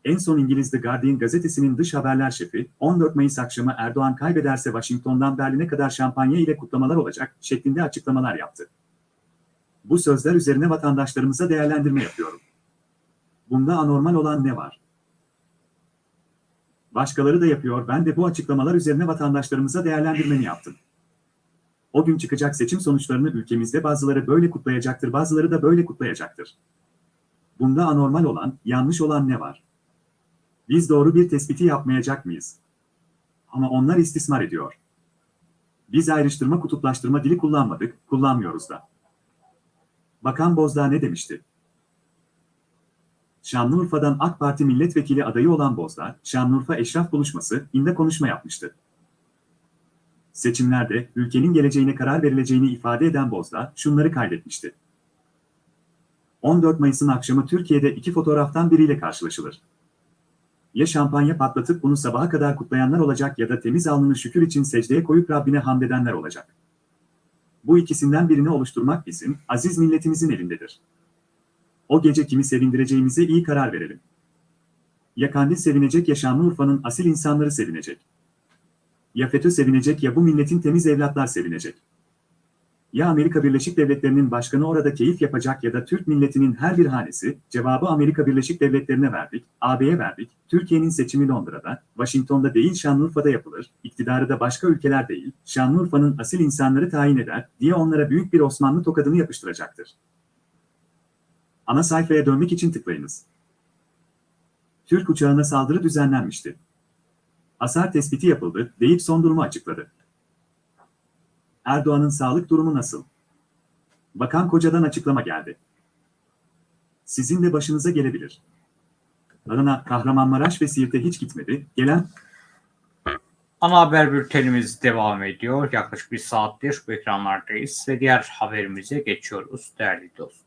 En son İngiliz The Guardian gazetesinin dış haberler şefi, 14 Mayıs akşamı Erdoğan kaybederse Washington'dan Berlin'e kadar şampanya ile kutlamalar olacak şeklinde açıklamalar yaptı. Bu sözler üzerine vatandaşlarımıza değerlendirme yapıyorum. Bunda anormal olan ne var? Başkaları da yapıyor, ben de bu açıklamalar üzerine vatandaşlarımıza değerlendirmeni yaptım. O gün çıkacak seçim sonuçlarını ülkemizde bazıları böyle kutlayacaktır, bazıları da böyle kutlayacaktır. Bunda anormal olan, yanlış olan ne var? Biz doğru bir tespiti yapmayacak mıyız? Ama onlar istismar ediyor. Biz ayrıştırma kutuplaştırma dili kullanmadık, kullanmıyoruz da. Bakan Bozdağ ne demişti? Şanlıurfa'dan AK Parti milletvekili adayı olan Bozdağ, Şanlıurfa Eşraf Buluşması, inde konuşma yapmıştı. Seçimlerde ülkenin geleceğine karar verileceğini ifade eden Bozdağ, şunları kaydetmişti. 14 Mayıs'ın akşamı Türkiye'de iki fotoğraftan biriyle karşılaşılır. Ya şampanya patlatıp bunu sabaha kadar kutlayanlar olacak ya da temiz alnını şükür için secdeye koyup Rabbine hamd edenler olacak. Bu ikisinden birini oluşturmak bizim, aziz milletimizin elindedir. O gece kimi sevindireceğimize iyi karar verelim. Ya Kandil sevinecek ya Şanlıurfa'nın asil insanları sevinecek. Ya FETÖ sevinecek ya bu milletin temiz evlatlar sevinecek. Ya Amerika Birleşik Devletleri'nin başkanı orada keyif yapacak ya da Türk milletinin her bir hanesi, cevabı Amerika Birleşik Devletleri'ne verdik, AB'ye verdik, Türkiye'nin seçimi Londra'da, Washington'da değil Şanlıurfa'da yapılır, iktidarı da başka ülkeler değil, Şanlıurfa'nın asil insanları tayin eder diye onlara büyük bir Osmanlı tokadını yapıştıracaktır. Ana sayfaya dönmek için tıklayınız. Türk uçağına saldırı düzenlenmişti. Hasar tespiti yapıldı deyip son durumu açıkladı. Erdoğan'ın sağlık durumu nasıl? Bakan Koca'dan açıklama geldi. Sizin de başınıza gelebilir. Adana, Kahramanmaraş ve Siirt'e hiç gitmedi. Gelen Ana haber bültenimiz devam ediyor. Yaklaşık bir saattir bu ekranlardayız ve diğer haberimize geçiyoruz değerli dostlar.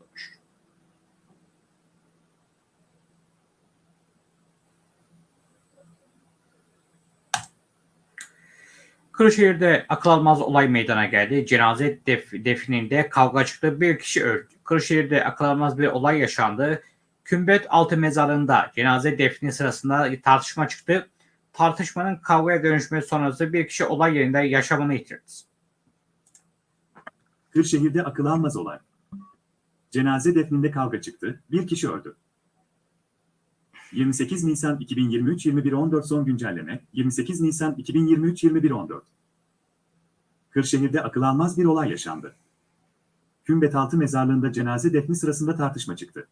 Kırşehir'de akıl almaz olay meydana geldi. Cenaze def defninde kavga çıktı. Bir kişi öldü. Kırşehir'de akıl almaz bir olay yaşandı. Kümbet altı mezarında cenaze defni sırasında tartışma çıktı. Tartışmanın kavgaya dönüşmesi sonrası bir kişi olay yerinde yaşamını yitirdi. Kırşehir'de akıl almaz olay. Cenaze defninde kavga çıktı. Bir kişi öldü. 28 Nisan 2023 21.14 son güncelleme 28 Nisan 2023 21.14 Kırşehir'de akıl almaz bir olay yaşandı. Kümbet mezarlığında cenaze defni sırasında tartışma çıktı.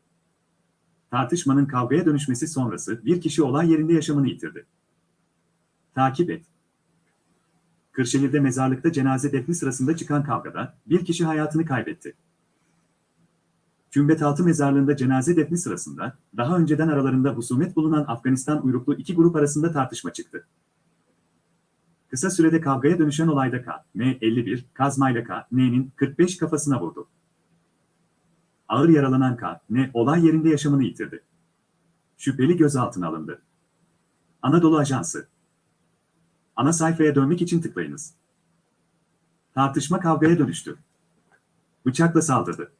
Tartışmanın kavgaya dönüşmesi sonrası bir kişi olay yerinde yaşamını yitirdi. Takip et. Kırşehir'de mezarlıkta cenaze defni sırasında çıkan kavgada bir kişi hayatını kaybetti. Kümbet mezarlığında cenaze defni sırasında daha önceden aralarında husumet bulunan Afganistan uyruklu iki grup arasında tartışma çıktı. Kısa sürede kavgaya dönüşen olayda K, N 51, kazmayla K, N'nin 45 kafasına vurdu. Ağır yaralanan K, N olay yerinde yaşamını yitirdi. Şüpheli gözaltına alındı. Anadolu Ajansı Ana sayfaya dönmek için tıklayınız. Tartışma kavgaya dönüştü. Bıçakla saldırdı.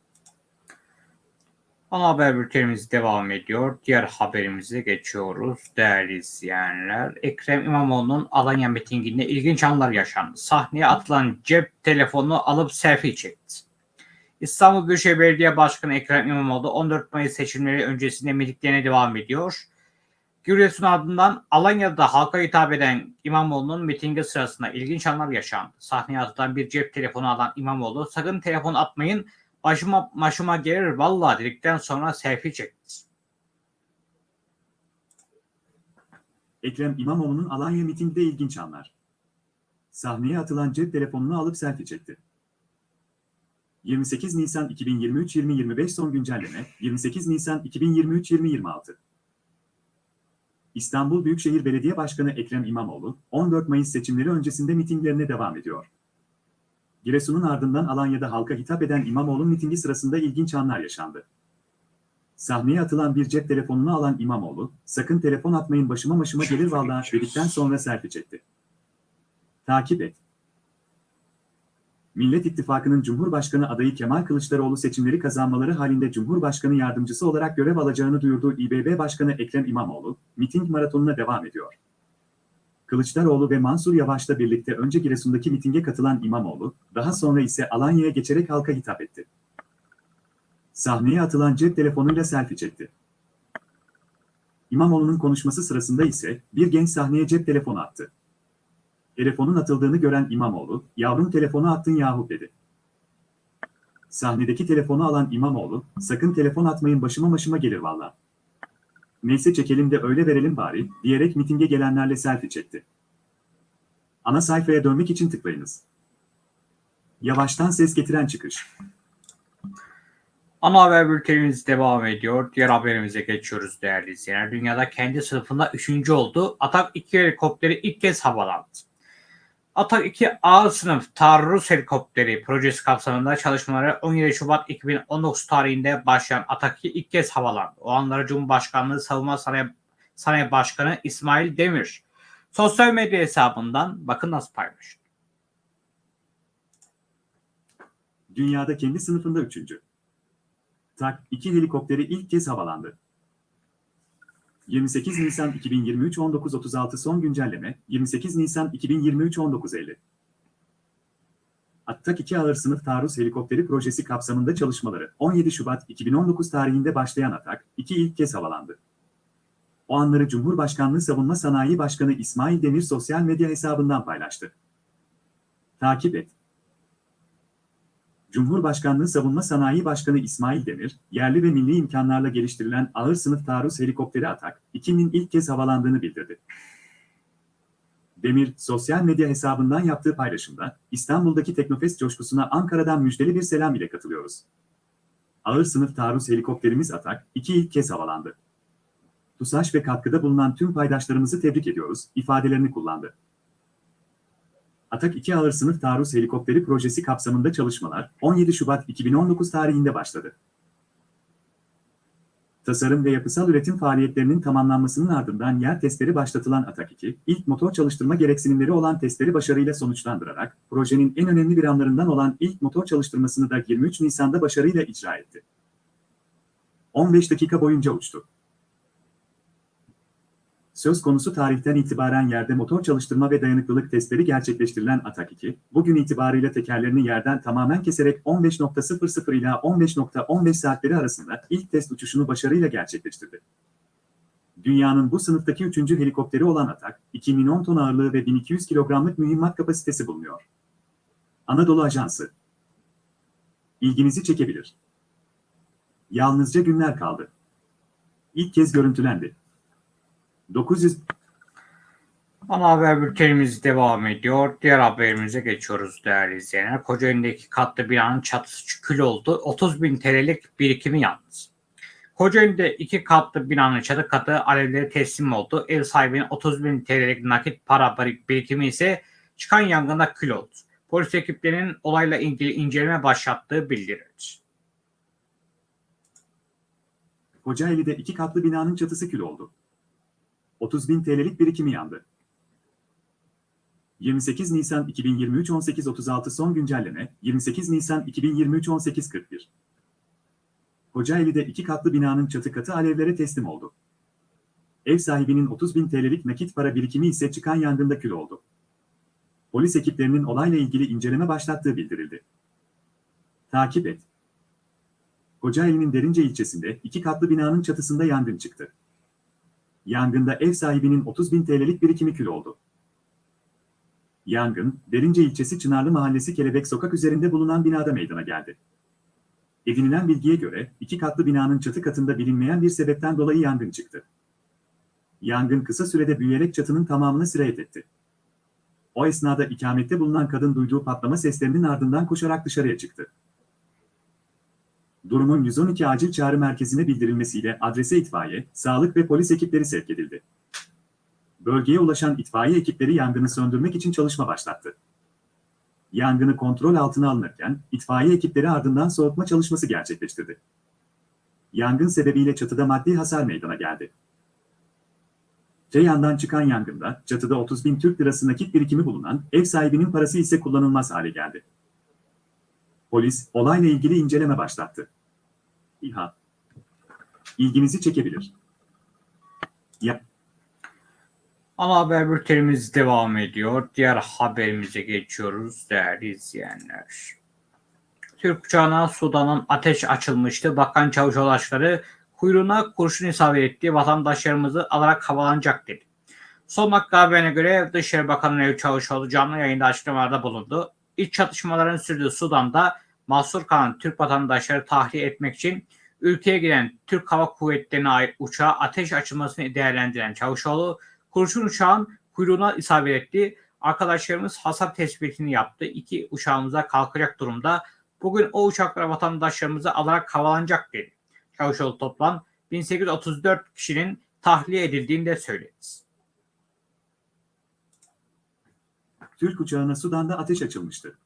Ana haber bültenimiz devam ediyor. Diğer haberimize geçiyoruz değerli izleyenler. Ekrem İmamoğlu'nun Alanya mitinginde ilginç anlar yaşandı. Sahneye atılan cep telefonunu alıp selfie çekti. İstanbul Büyükşehir Belediye Başkanı Ekrem İmamoğlu 14 Mayıs seçimleri öncesinde mitinglerine devam ediyor. Giresun ardından Alanya'da halka hitap eden İmamoğlu'nun mitingi sırasında ilginç anlar yaşandı. Sahneye atılan bir cep telefonu alan İmamoğlu sakın telefon atmayın başıma başıma gelir vallahi dedikten sonra selfie çekti. Ekrem İmamoğlu'nun Alanya mitingde ilginç anlar. Sahneye atılan cep telefonunu alıp selfie çekti. 28 Nisan 2023-2025 son güncelleme 28 Nisan 2023-2026 İstanbul Büyükşehir Belediye Başkanı Ekrem İmamoğlu 14 Mayıs seçimleri öncesinde mitinglerine devam ediyor. Giresun'un ardından Alanya'da halka hitap eden İmamoğlu mitingi sırasında ilginç anlar yaşandı. Sahneye atılan bir cep telefonunu alan İmamoğlu, sakın telefon atmayın başıma başıma gelir vallahi dedikten sonra selfie çekti. Takip et. Millet İttifakı'nın Cumhurbaşkanı adayı Kemal Kılıçdaroğlu seçimleri kazanmaları halinde Cumhurbaşkanı yardımcısı olarak görev alacağını duyurduğu İBB Başkanı Ekrem İmamoğlu, miting maratonuna devam ediyor. Kılıçdaroğlu ve Mansur Yavaş'la birlikte önce Giresun'daki mitinge katılan İmamoğlu, daha sonra ise Alanya'ya geçerek halka hitap etti. Sahneye atılan cep telefonuyla selfie çekti. İmamoğlu'nun konuşması sırasında ise bir genç sahneye cep telefonu attı. Telefonun atıldığını gören İmamoğlu, yavrum telefonu attın yahu dedi. Sahnedeki telefonu alan İmamoğlu, sakın telefon atmayın başıma başıma gelir valla. Neyse çekelim de öyle verelim bari, diyerek mitinge gelenlerle selfie çekti. Ana sayfaya dönmek için tıklayınız. Yavaştan ses getiren çıkış. Ana haber bültenimiz devam ediyor. Diğer haberimize geçiyoruz değerli izleyenler. Dünyada kendi sınıfında 3. oldu. Atak 2 helikopteri ilk kez havalandı. Atak 2 A sınıf taarruz helikopteri projesi kapsamında çalışmaları 17 Şubat 2019 tarihinde başlayan Atak 2 ilk kez havalandı. O anları Cumhurbaşkanlığı Savunma Sanayi, Sanayi Başkanı İsmail Demir sosyal medya hesabından bakın nasıl paylaştı. Dünyada kendi sınıfında üçüncü. Tak 2 helikopteri ilk kez havalandı. 28 Nisan 2023 19.36 son güncelleme 28 Nisan 2023 19.50 Attak 2 ağır sınıf taarruz helikopteri projesi kapsamında çalışmaları 17 Şubat 2019 tarihinde başlayan Atak 2 ilk kez havalandı. O anları Cumhurbaşkanlığı Savunma Sanayi Başkanı İsmail Demir sosyal medya hesabından paylaştı. Takip et. Cumhurbaşkanlığı Savunma Sanayi Başkanı İsmail Demir, yerli ve milli imkanlarla geliştirilen ağır sınıf taarruz helikopteri Atak, 2'nin ilk kez havalandığını bildirdi. Demir, sosyal medya hesabından yaptığı paylaşımda, İstanbul'daki Teknofest coşkusuna Ankara'dan müjdeli bir selam ile katılıyoruz. Ağır sınıf taarruz helikopterimiz Atak, 2 ilk kez havalandı. TUSAŞ ve katkıda bulunan tüm paydaşlarımızı tebrik ediyoruz, ifadelerini kullandı. Atak 2 ağır sınıf taarruz helikopteri projesi kapsamında çalışmalar 17 Şubat 2019 tarihinde başladı. Tasarım ve yapısal üretim faaliyetlerinin tamamlanmasının ardından yer testleri başlatılan Atak 2, ilk motor çalıştırma gereksinimleri olan testleri başarıyla sonuçlandırarak, projenin en önemli bir anlarından olan ilk motor çalıştırmasını da 23 Nisan'da başarıyla icra etti. 15 dakika boyunca uçtu. Söz konusu tarihten itibaren yerde motor çalıştırma ve dayanıklılık testleri gerçekleştirilen Atak 2, bugün itibarıyla tekerlerini yerden tamamen keserek 15.00 ila 15.15 saatleri arasında ilk test uçuşunu başarıyla gerçekleştirdi. Dünyanın bu sınıftaki üçüncü helikopteri olan Atak, 2 milyon ton ağırlığı ve 1200 kilogramlık mühimmat kapasitesi bulunuyor. Anadolu Ajansı İlginizi çekebilir. Yalnızca günler kaldı. İlk kez görüntülendi. 900 Ana haber bültenimiz devam ediyor. Diğer haberimize geçiyoruz değerli izleyenler. Kocaeli'ndeki katlı binanın çatısı kül oldu. 30 bin TL'lik birikimi yalnız. Kocaeli'de iki katlı binanın çatı katı alevlere teslim oldu. Ev sahibinin 30 bin TL'lik nakit para birikimi ise çıkan yangında kül oldu. Polis ekiplerinin olayla ilgili inceleme başlattığı bildirildi. Kocaeli'de iki katlı binanın çatısı kül oldu. 30 bin TL'lik birikimi yandı. 28 Nisan 2023 18.36 son güncelleme 28 Nisan 2023 18.41 Kocaeli'de iki katlı binanın çatı katı alevlere teslim oldu. Ev sahibinin 30 bin TL'lik nakit para birikimi ise çıkan yangında kül oldu. Polis ekiplerinin olayla ilgili inceleme başlattığı bildirildi. Takip et. Kocaeli'nin Derince ilçesinde iki katlı binanın çatısında yangın çıktı. Yangında ev sahibinin 30 bin TL'lik birikimi kül oldu. Yangın, Derince ilçesi Çınarlı Mahallesi Kelebek Sokak üzerinde bulunan binada meydana geldi. Edinilen bilgiye göre iki katlı binanın çatı katında bilinmeyen bir sebepten dolayı yangın çıktı. Yangın kısa sürede büyüyerek çatının tamamını sirayet etti. O esnada ikamette bulunan kadın duyduğu patlama seslerinin ardından koşarak dışarıya çıktı. Durumun 112 acil çağrı merkezine bildirilmesiyle adrese itfaiye, sağlık ve polis ekipleri sevk edildi. Bölgeye ulaşan itfaiye ekipleri yangını söndürmek için çalışma başlattı. Yangını kontrol altına alınırken itfaiye ekipleri ardından soğutma çalışması gerçekleştirdi. Yangın sebebiyle çatıda maddi hasar meydana geldi. Ceyhan'dan çıkan yangında çatıda 30 bin Türk lirası nakit birikimi bulunan ev sahibinin parası ise kullanılmaz hale geldi. Polis olayla ilgili inceleme başlattı. İHA ilginizi çekebilir. Ya, Ana haber bültenimiz devam ediyor. Diğer haberimize geçiyoruz değerli izleyenler. Türk uçağına Sudan'ın ateş açılmıştı. Bakan Çavuşoğlu kuyruğuna kurşun isabet etti. Vatandaşlarımızı alarak havalanacak dedi. Son dakika haberine göre Dışişleri Bakanı Nevzat Çavuşoğlu canlı yayında açıklamalarda bulundu. İç çatışmaların sürdüğü Sudan'da mahsur kalan Türk vatandaşları tahliye etmek için ülkeye giden Türk Hava Kuvvetleri'ne ait uçağa ateş açılmasını değerlendiren Çavuşoğlu, kurşun uçağın kuyruğuna isabet etti. Arkadaşlarımız hasar tespitini yaptı. İki uçağımıza kalkacak durumda. Bugün o uçaklar vatandaşlarımızı alarak havalanacak dedi. Çavuşoğlu toplam 1834 kişinin tahliye edildiğini de söyledi. Türk uçağına Sudan'da ateş açılmıştı.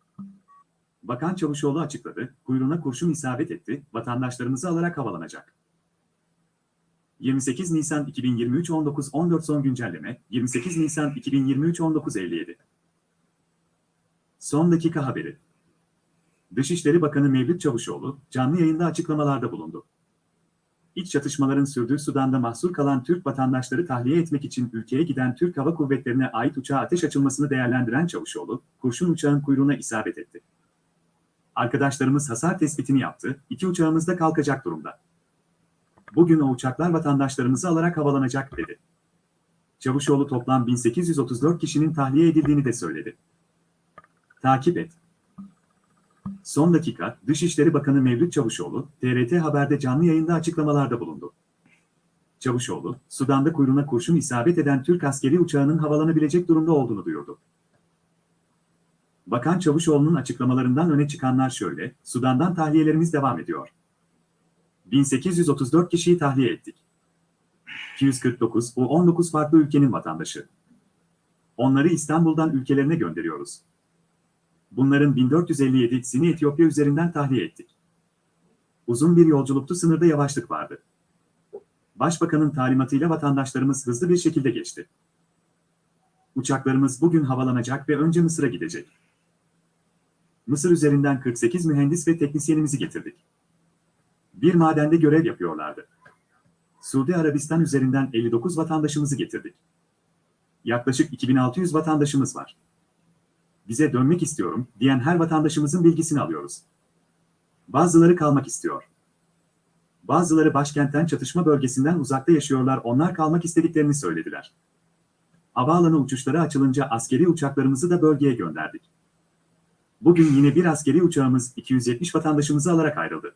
Bakan Çavuşoğlu açıkladı, kuyruğuna kurşun isabet etti, vatandaşlarımızı alarak havalanacak. 28 Nisan 2023 19.14 son güncelleme, 28 Nisan 2023 19.57 Son dakika haberi. Dışişleri Bakanı Mevlüt Çavuşoğlu, canlı yayında açıklamalarda bulundu. İç çatışmaların sürdüğü Sudan'da mahsur kalan Türk vatandaşları tahliye etmek için ülkeye giden Türk Hava Kuvvetleri'ne ait uçağa ateş açılmasını değerlendiren Çavuşoğlu, kurşun uçağın kuyruğuna isabet etti. Arkadaşlarımız hasar tespitini yaptı, iki uçağımız da kalkacak durumda. Bugün o uçaklar vatandaşlarımızı alarak havalanacak dedi. Çavuşoğlu toplam 1834 kişinin tahliye edildiğini de söyledi. Takip et. Son dakika, Dışişleri Bakanı Mevlüt Çavuşoğlu, TRT Haber'de canlı yayında açıklamalarda bulundu. Çavuşoğlu, Sudan'da kuyruğuna kurşun isabet eden Türk askeri uçağının havalanabilecek durumda olduğunu duyurdu. Bakan Çavuşoğlu'nun açıklamalarından öne çıkanlar şöyle, Sudan'dan tahliyelerimiz devam ediyor. 1834 kişiyi tahliye ettik. 249, bu 19 farklı ülkenin vatandaşı. Onları İstanbul'dan ülkelerine gönderiyoruz. Bunların 1457'sini Etiyopya üzerinden tahliye ettik. Uzun bir yolculuktu sınırda yavaşlık vardı. Başbakanın talimatıyla vatandaşlarımız hızlı bir şekilde geçti. Uçaklarımız bugün havalanacak ve önce Mısır'a gidecek. Mısır üzerinden 48 mühendis ve teknisyenimizi getirdik. Bir madende görev yapıyorlardı. Suudi Arabistan üzerinden 59 vatandaşımızı getirdik. Yaklaşık 2600 vatandaşımız var. Bize dönmek istiyorum diyen her vatandaşımızın bilgisini alıyoruz. Bazıları kalmak istiyor. Bazıları başkentten çatışma bölgesinden uzakta yaşıyorlar onlar kalmak istediklerini söylediler. Havaalanı uçuşları açılınca askeri uçaklarımızı da bölgeye gönderdik. Bugün yine bir askeri uçağımız 270 vatandaşımızı alarak ayrıldı.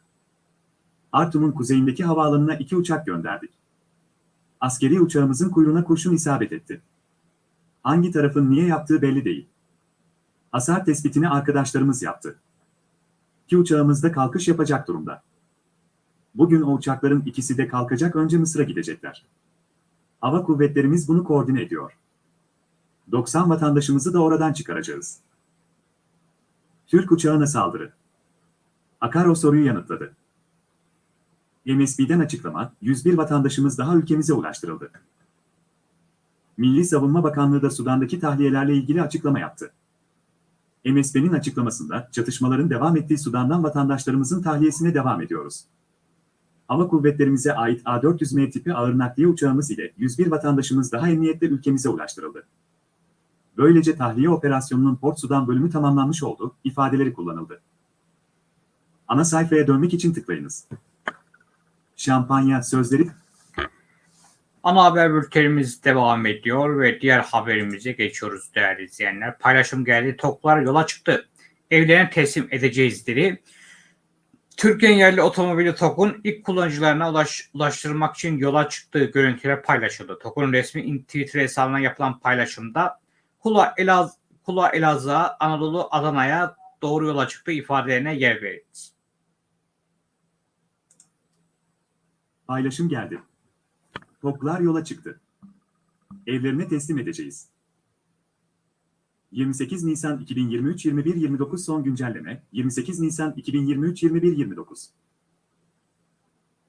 Artum'un kuzeyindeki havaalanına iki uçak gönderdik. Askeri uçağımızın kuyruğuna kurşun isabet etti. Hangi tarafın niye yaptığı belli değil. Hasar tespitini arkadaşlarımız yaptı. İki uçağımız da kalkış yapacak durumda. Bugün o uçakların ikisi de kalkacak önce Mısır'a gidecekler. Hava kuvvetlerimiz bunu koordine ediyor. 90 vatandaşımızı da oradan çıkaracağız. Türk uçağına saldırı. Akar o soruyu yanıtladı. MSB'den açıklama, 101 vatandaşımız daha ülkemize ulaştırıldı. Milli Savunma Bakanlığı da Sudan'daki tahliyelerle ilgili açıklama yaptı. MSB'nin açıklamasında çatışmaların devam ettiği Sudan'dan vatandaşlarımızın tahliyesine devam ediyoruz. Hava kuvvetlerimize ait A400M tipi ağır nakliye uçağımız ile 101 vatandaşımız daha emniyetle ülkemize ulaştırıldı. Böylece tahliye operasyonunun Port Sudan bölümü tamamlanmış oldu, ifadeleri kullanıldı. Ana sayfaya dönmek için tıklayınız. Şampanya sözleri Ana haber bültenimiz devam ediyor ve diğer haberimize geçiyoruz değerli izleyenler. Paylaşım geldi. Toklar yola çıktı. Evlerine teslim edeceğiz dedi. Türkiye'nin yerli otomobili TOK'un ilk kullanıcılarına ulaş, ulaştırmak için yola çıktığı görüntüler paylaşıldı. TOK'un resmi Twitter hesabına yapılan paylaşımda Kula, Elaz, Kula Elazığ'a, Anadolu Adana'ya doğru yola çıktığı ifadelerine yer verildi. paylaşım geldi. Toplar yola çıktı. Evlerine teslim edeceğiz. 28 Nisan 2023 21.29 son güncelleme 28 Nisan 2023 21.29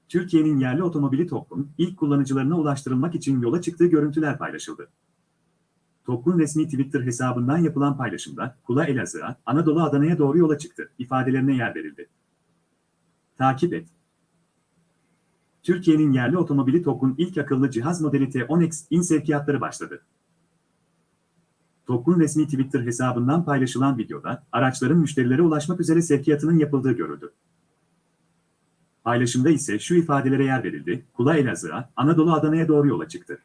Türkiye'nin yerli otomobili TOGG'un ilk kullanıcılarına ulaştırılmak için yola çıktığı görüntüler paylaşıldı. TOGG'un resmi Twitter hesabından yapılan paylaşımda Kula Elazığ'a, Anadolu Adana'ya doğru yola çıktı ifadelerine yer verildi. Takip et. Türkiye'nin yerli otomobili TOGG'un ilk akıllı cihaz modeli T10X in sevkiyatları başladı. TOGG'un resmi Twitter hesabından paylaşılan videoda araçların müşterilere ulaşmak üzere sevkiyatının yapıldığı görüldü. Paylaşımda ise şu ifadelere yer verildi. Kula Elazığ'a, Anadolu Adana'ya doğru yola çıktı.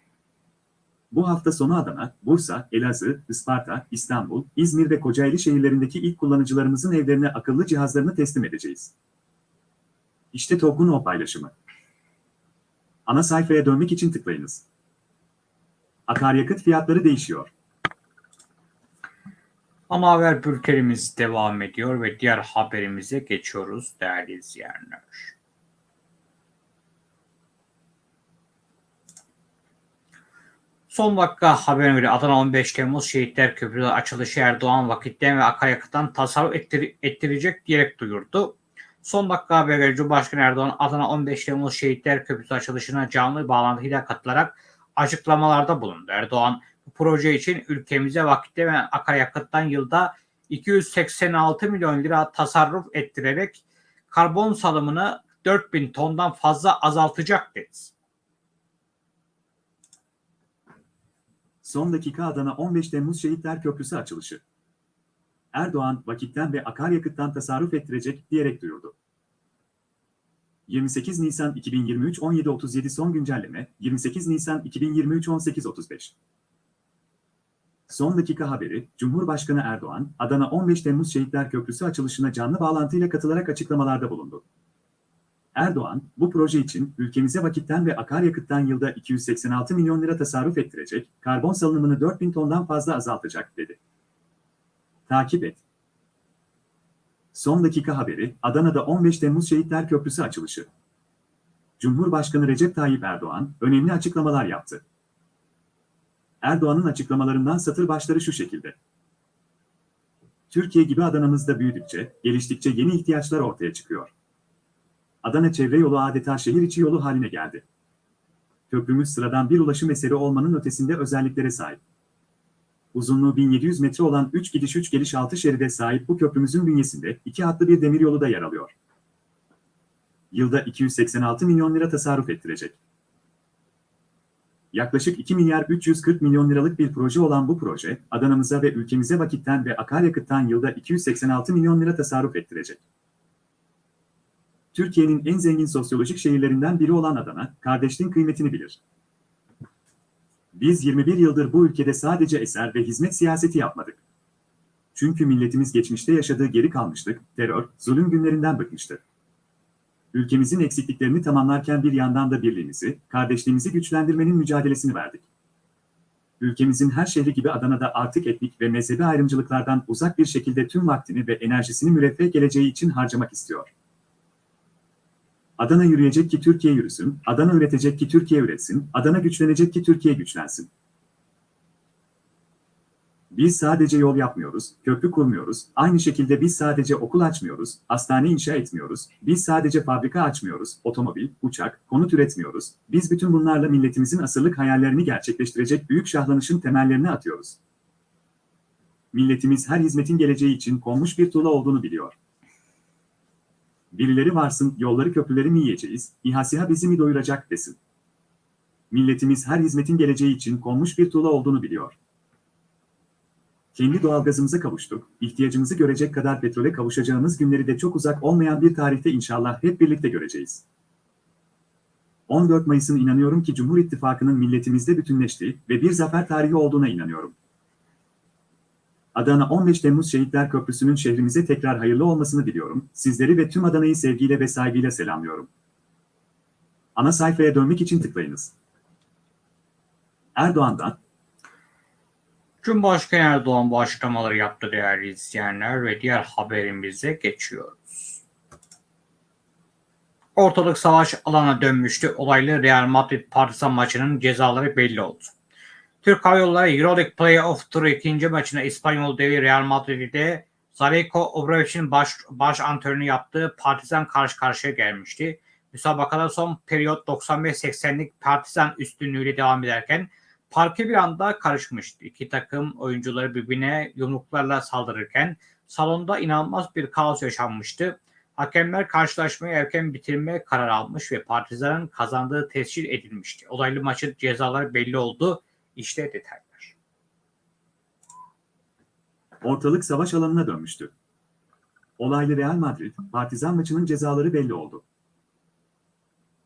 Bu hafta sonu Adana, Bursa, Elazığ, Isparta, İstanbul, İzmir ve Kocaeli şehirlerindeki ilk kullanıcılarımızın evlerine akıllı cihazlarını teslim edeceğiz. İşte TOGG'un o paylaşımı. Ana sayfaya dönmek için tıklayınız. Akaryakıt fiyatları değişiyor. Ama haber bültenimiz devam ediyor ve diğer haberimize geçiyoruz değerli izleyenler. Son dakika haberine göre Adana 15 Temmuz Şehitler Köprüsü açılışı Erdoğan vakitten ve akaryakıttan tasarruf ettir ettirecek diyerek duyurdu. Son dakika habere göre Cumhurbaşkanı Erdoğan Adana 15 Temmuz Şehitler Köprüsü açılışına canlı bağlantıyla katılarak açıklamalarda bulundu. Erdoğan bu proje için ülkemize vakitte ve akaryakıttan yılda 286 milyon lira tasarruf ettirerek karbon salımını 4000 tondan fazla azaltacak dedi. Son dakika Adana 15 Temmuz Şehitler Köprüsü açılışı. Erdoğan vakitten ve akaryakıttan tasarruf ettirecek diyerek duyurdu. 28 Nisan 2023 17.37 son güncelleme 28 Nisan 2023 18.35 Son dakika haberi, Cumhurbaşkanı Erdoğan, Adana 15 Temmuz Şehitler Köprüsü açılışına canlı bağlantıyla katılarak açıklamalarda bulundu. Erdoğan, bu proje için ülkemize vakitten ve akaryakıttan yılda 286 milyon lira tasarruf ettirecek, karbon salınımını 4000 tondan fazla azaltacak, dedi. Takip et. Son dakika haberi, Adana'da 15 Temmuz Şehitler Köprüsü açılışı. Cumhurbaşkanı Recep Tayyip Erdoğan, önemli açıklamalar yaptı. Erdoğan'ın açıklamalarından satır başları şu şekilde. Türkiye gibi Adana'mızda büyüdükçe, geliştikçe yeni ihtiyaçlar ortaya çıkıyor. Adana çevre yolu adeta şehir içi yolu haline geldi. Köprümüz sıradan bir ulaşım eseri olmanın ötesinde özelliklere sahip. Uzunluğu 1700 metre olan 3 gidiş 3 geliş 6 şeride sahip bu köprümüzün bünyesinde iki hatlı bir demiryolu da yer alıyor. Yılda 286 milyon lira tasarruf ettirecek. Yaklaşık 2 milyar 340 milyon liralık bir proje olan bu proje, Adana'mıza ve ülkemize vakitten ve akaryakıttan yılda 286 milyon lira tasarruf ettirecek. Türkiye'nin en zengin sosyolojik şehirlerinden biri olan Adana, kardeşliğin kıymetini bilir. Biz 21 yıldır bu ülkede sadece eser ve hizmet siyaseti yapmadık. Çünkü milletimiz geçmişte yaşadığı geri kalmışlık, terör, zulüm günlerinden bıkmıştı. Ülkemizin eksikliklerini tamamlarken bir yandan da birliğimizi, kardeşliğimizi güçlendirmenin mücadelesini verdik. Ülkemizin her şehri gibi Adana'da artık etnik ve mezhebi ayrımcılıklardan uzak bir şekilde tüm vaktini ve enerjisini müreffeh geleceği için harcamak istiyor. Adana yürüyecek ki Türkiye yürüsün, Adana üretecek ki Türkiye üretsin, Adana güçlenecek ki Türkiye güçlensin. Biz sadece yol yapmıyoruz, köprü kurmuyoruz, aynı şekilde biz sadece okul açmıyoruz, hastane inşa etmiyoruz, biz sadece fabrika açmıyoruz, otomobil, uçak, konut üretmiyoruz, biz bütün bunlarla milletimizin asırlık hayallerini gerçekleştirecek büyük şahlanışın temellerini atıyoruz. Milletimiz her hizmetin geleceği için konmuş bir tuğla olduğunu biliyor. Birileri varsın, yolları köprüleri mi yiyeceğiz, İHA bizi mi doyuracak desin. Milletimiz her hizmetin geleceği için konmuş bir tuğla olduğunu biliyor. Kendi doğalgazımıza kavuştuk, ihtiyacımızı görecek kadar petrole kavuşacağımız günleri de çok uzak olmayan bir tarihte inşallah hep birlikte göreceğiz. 14 Mayıs'ın inanıyorum ki Cumhur İttifakı'nın milletimizde bütünleştiği ve bir zafer tarihi olduğuna inanıyorum. Adana 15 Temmuz Şehitler Köprüsü'nün şehrimize tekrar hayırlı olmasını diliyorum. Sizleri ve tüm Adana'yı sevgiyle ve saygıyla selamlıyorum. Ana sayfaya dönmek için tıklayınız. Erdoğan'dan Cumhurbaşkanı Erdoğan bu açıklamaları yaptı değerli izleyenler ve diğer haberimize geçiyoruz. Ortalık savaş alana dönmüştü. Olaylı Real Madrid Partizan maçının cezaları belli oldu. Türk Hava Yolları Euroleague Playoff Turu ikinci maçında İspanyol devi Real Madrid'de Zareko Obradoviç'in baş, baş antrenörünü yaptığı Partizan karşı karşıya gelmişti. Müsabakada son periyot 95-80'lik Partizan üstünlüğüyle devam ederken parke bir anda karışmıştı. İki takım oyuncuları birbirine yumruklarla saldırırken salonda inanılmaz bir kaos yaşanmıştı. Hakemler karşılaşmayı erken bitirme kararı almış ve Partizan'ın kazandığı tescil edilmişti. Olaylı maçın cezaları belli oldu. İşte detaylar. Ortalık savaş alanına dönmüştü. Olaylı Real Madrid, Partizan maçının cezaları belli oldu.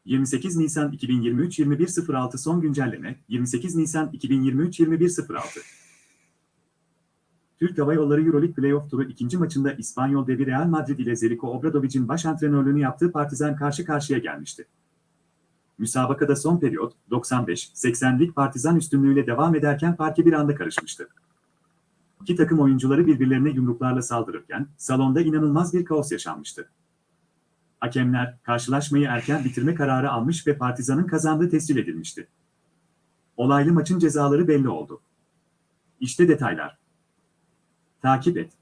28 Nisan 2023 21.06 son güncelleme 28 Nisan 2023 21.06 Türk Hava Yolları Euroleague Playoff Turu ikinci maçında İspanyol devi Real Madrid ile Zeljko Obradovic'in baş antrenörlüğünü yaptığı Partizan karşı karşıya gelmişti. Müsabakada son periyot 95-80'lik Partizan üstünlüğüyle devam ederken parke bir anda karışmıştı. İki takım oyuncuları birbirlerine yumruklarla saldırırken salonda inanılmaz bir kaos yaşanmıştı. Hakemler karşılaşmayı erken bitirme kararı almış ve Partizan'ın kazandığı tescil edilmişti. Olaylı maçın cezaları belli oldu. İşte detaylar. Takip et.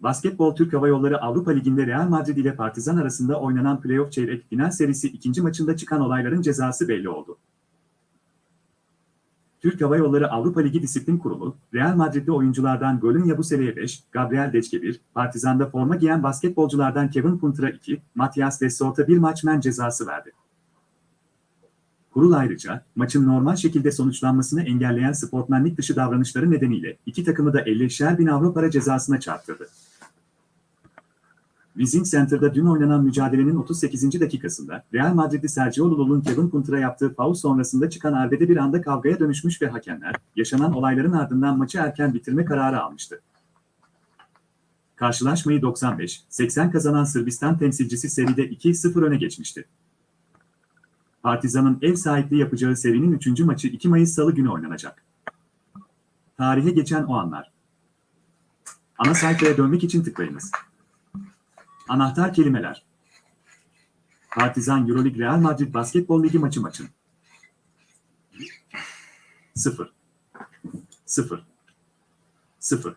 Basketbol Türk Hava Yolları Avrupa Ligi'nde Real Madrid ile Partizan arasında oynanan playoff çeyrek final serisi ikinci maçında çıkan olayların cezası belli oldu. Türk Hava Yolları Avrupa Ligi Disiplin Kurulu, Real Madrid'de oyunculardan Golün Yabusela'ya 5, Gabriel Deçke 1, Partizan'da forma giyen basketbolculardan Kevin Puntra 2, Matias Dessort'a bir maç men cezası verdi. Kurul ayrıca, maçın normal şekilde sonuçlanmasını engelleyen sportmenlik dışı davranışları nedeniyle iki takımı da 50'şer bin avro para cezasına çarptırdı. Wizing Center'da dün oynanan mücadelenin 38. dakikasında Real Madrid'li Sergio Llull'un Kevin Puntra yaptığı faul sonrasında çıkan arbede bir anda kavgaya dönüşmüş ve hakemler, yaşanan olayların ardından maçı erken bitirme kararı almıştı. Karşılaşmayı 95-80 kazanan Sırbistan temsilcisi seride 2-0 öne geçmişti. Partizan'ın ev sahipliği yapacağı serinin 3. maçı 2 Mayıs Salı günü oynanacak. Tarihe geçen o anlar. Ana sayfaya dönmek için tıklayınız. Anahtar kelimeler. Partizan Euroleague Real Madrid Basketbol Ligi maçı maçın. 0 0 0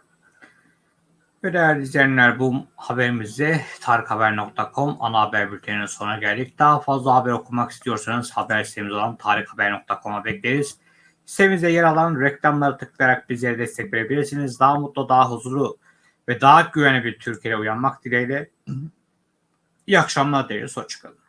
Ve değerli izleyenler bu haberimizde tarikhaber.com ana haber bülteninin sonuna geldik. Daha fazla haber okumak istiyorsanız haber sitemiz olan tarikhaber.com'a bekleriz. Sitemizde yer alan reklamları tıklayarak bizlere destek verebilirsiniz. Daha mutlu, daha huzurlu ve daha güvenli bir Türkiye'ye uyanmak dileğiyle. İyi akşamlar dileriz. Hoşçakalın.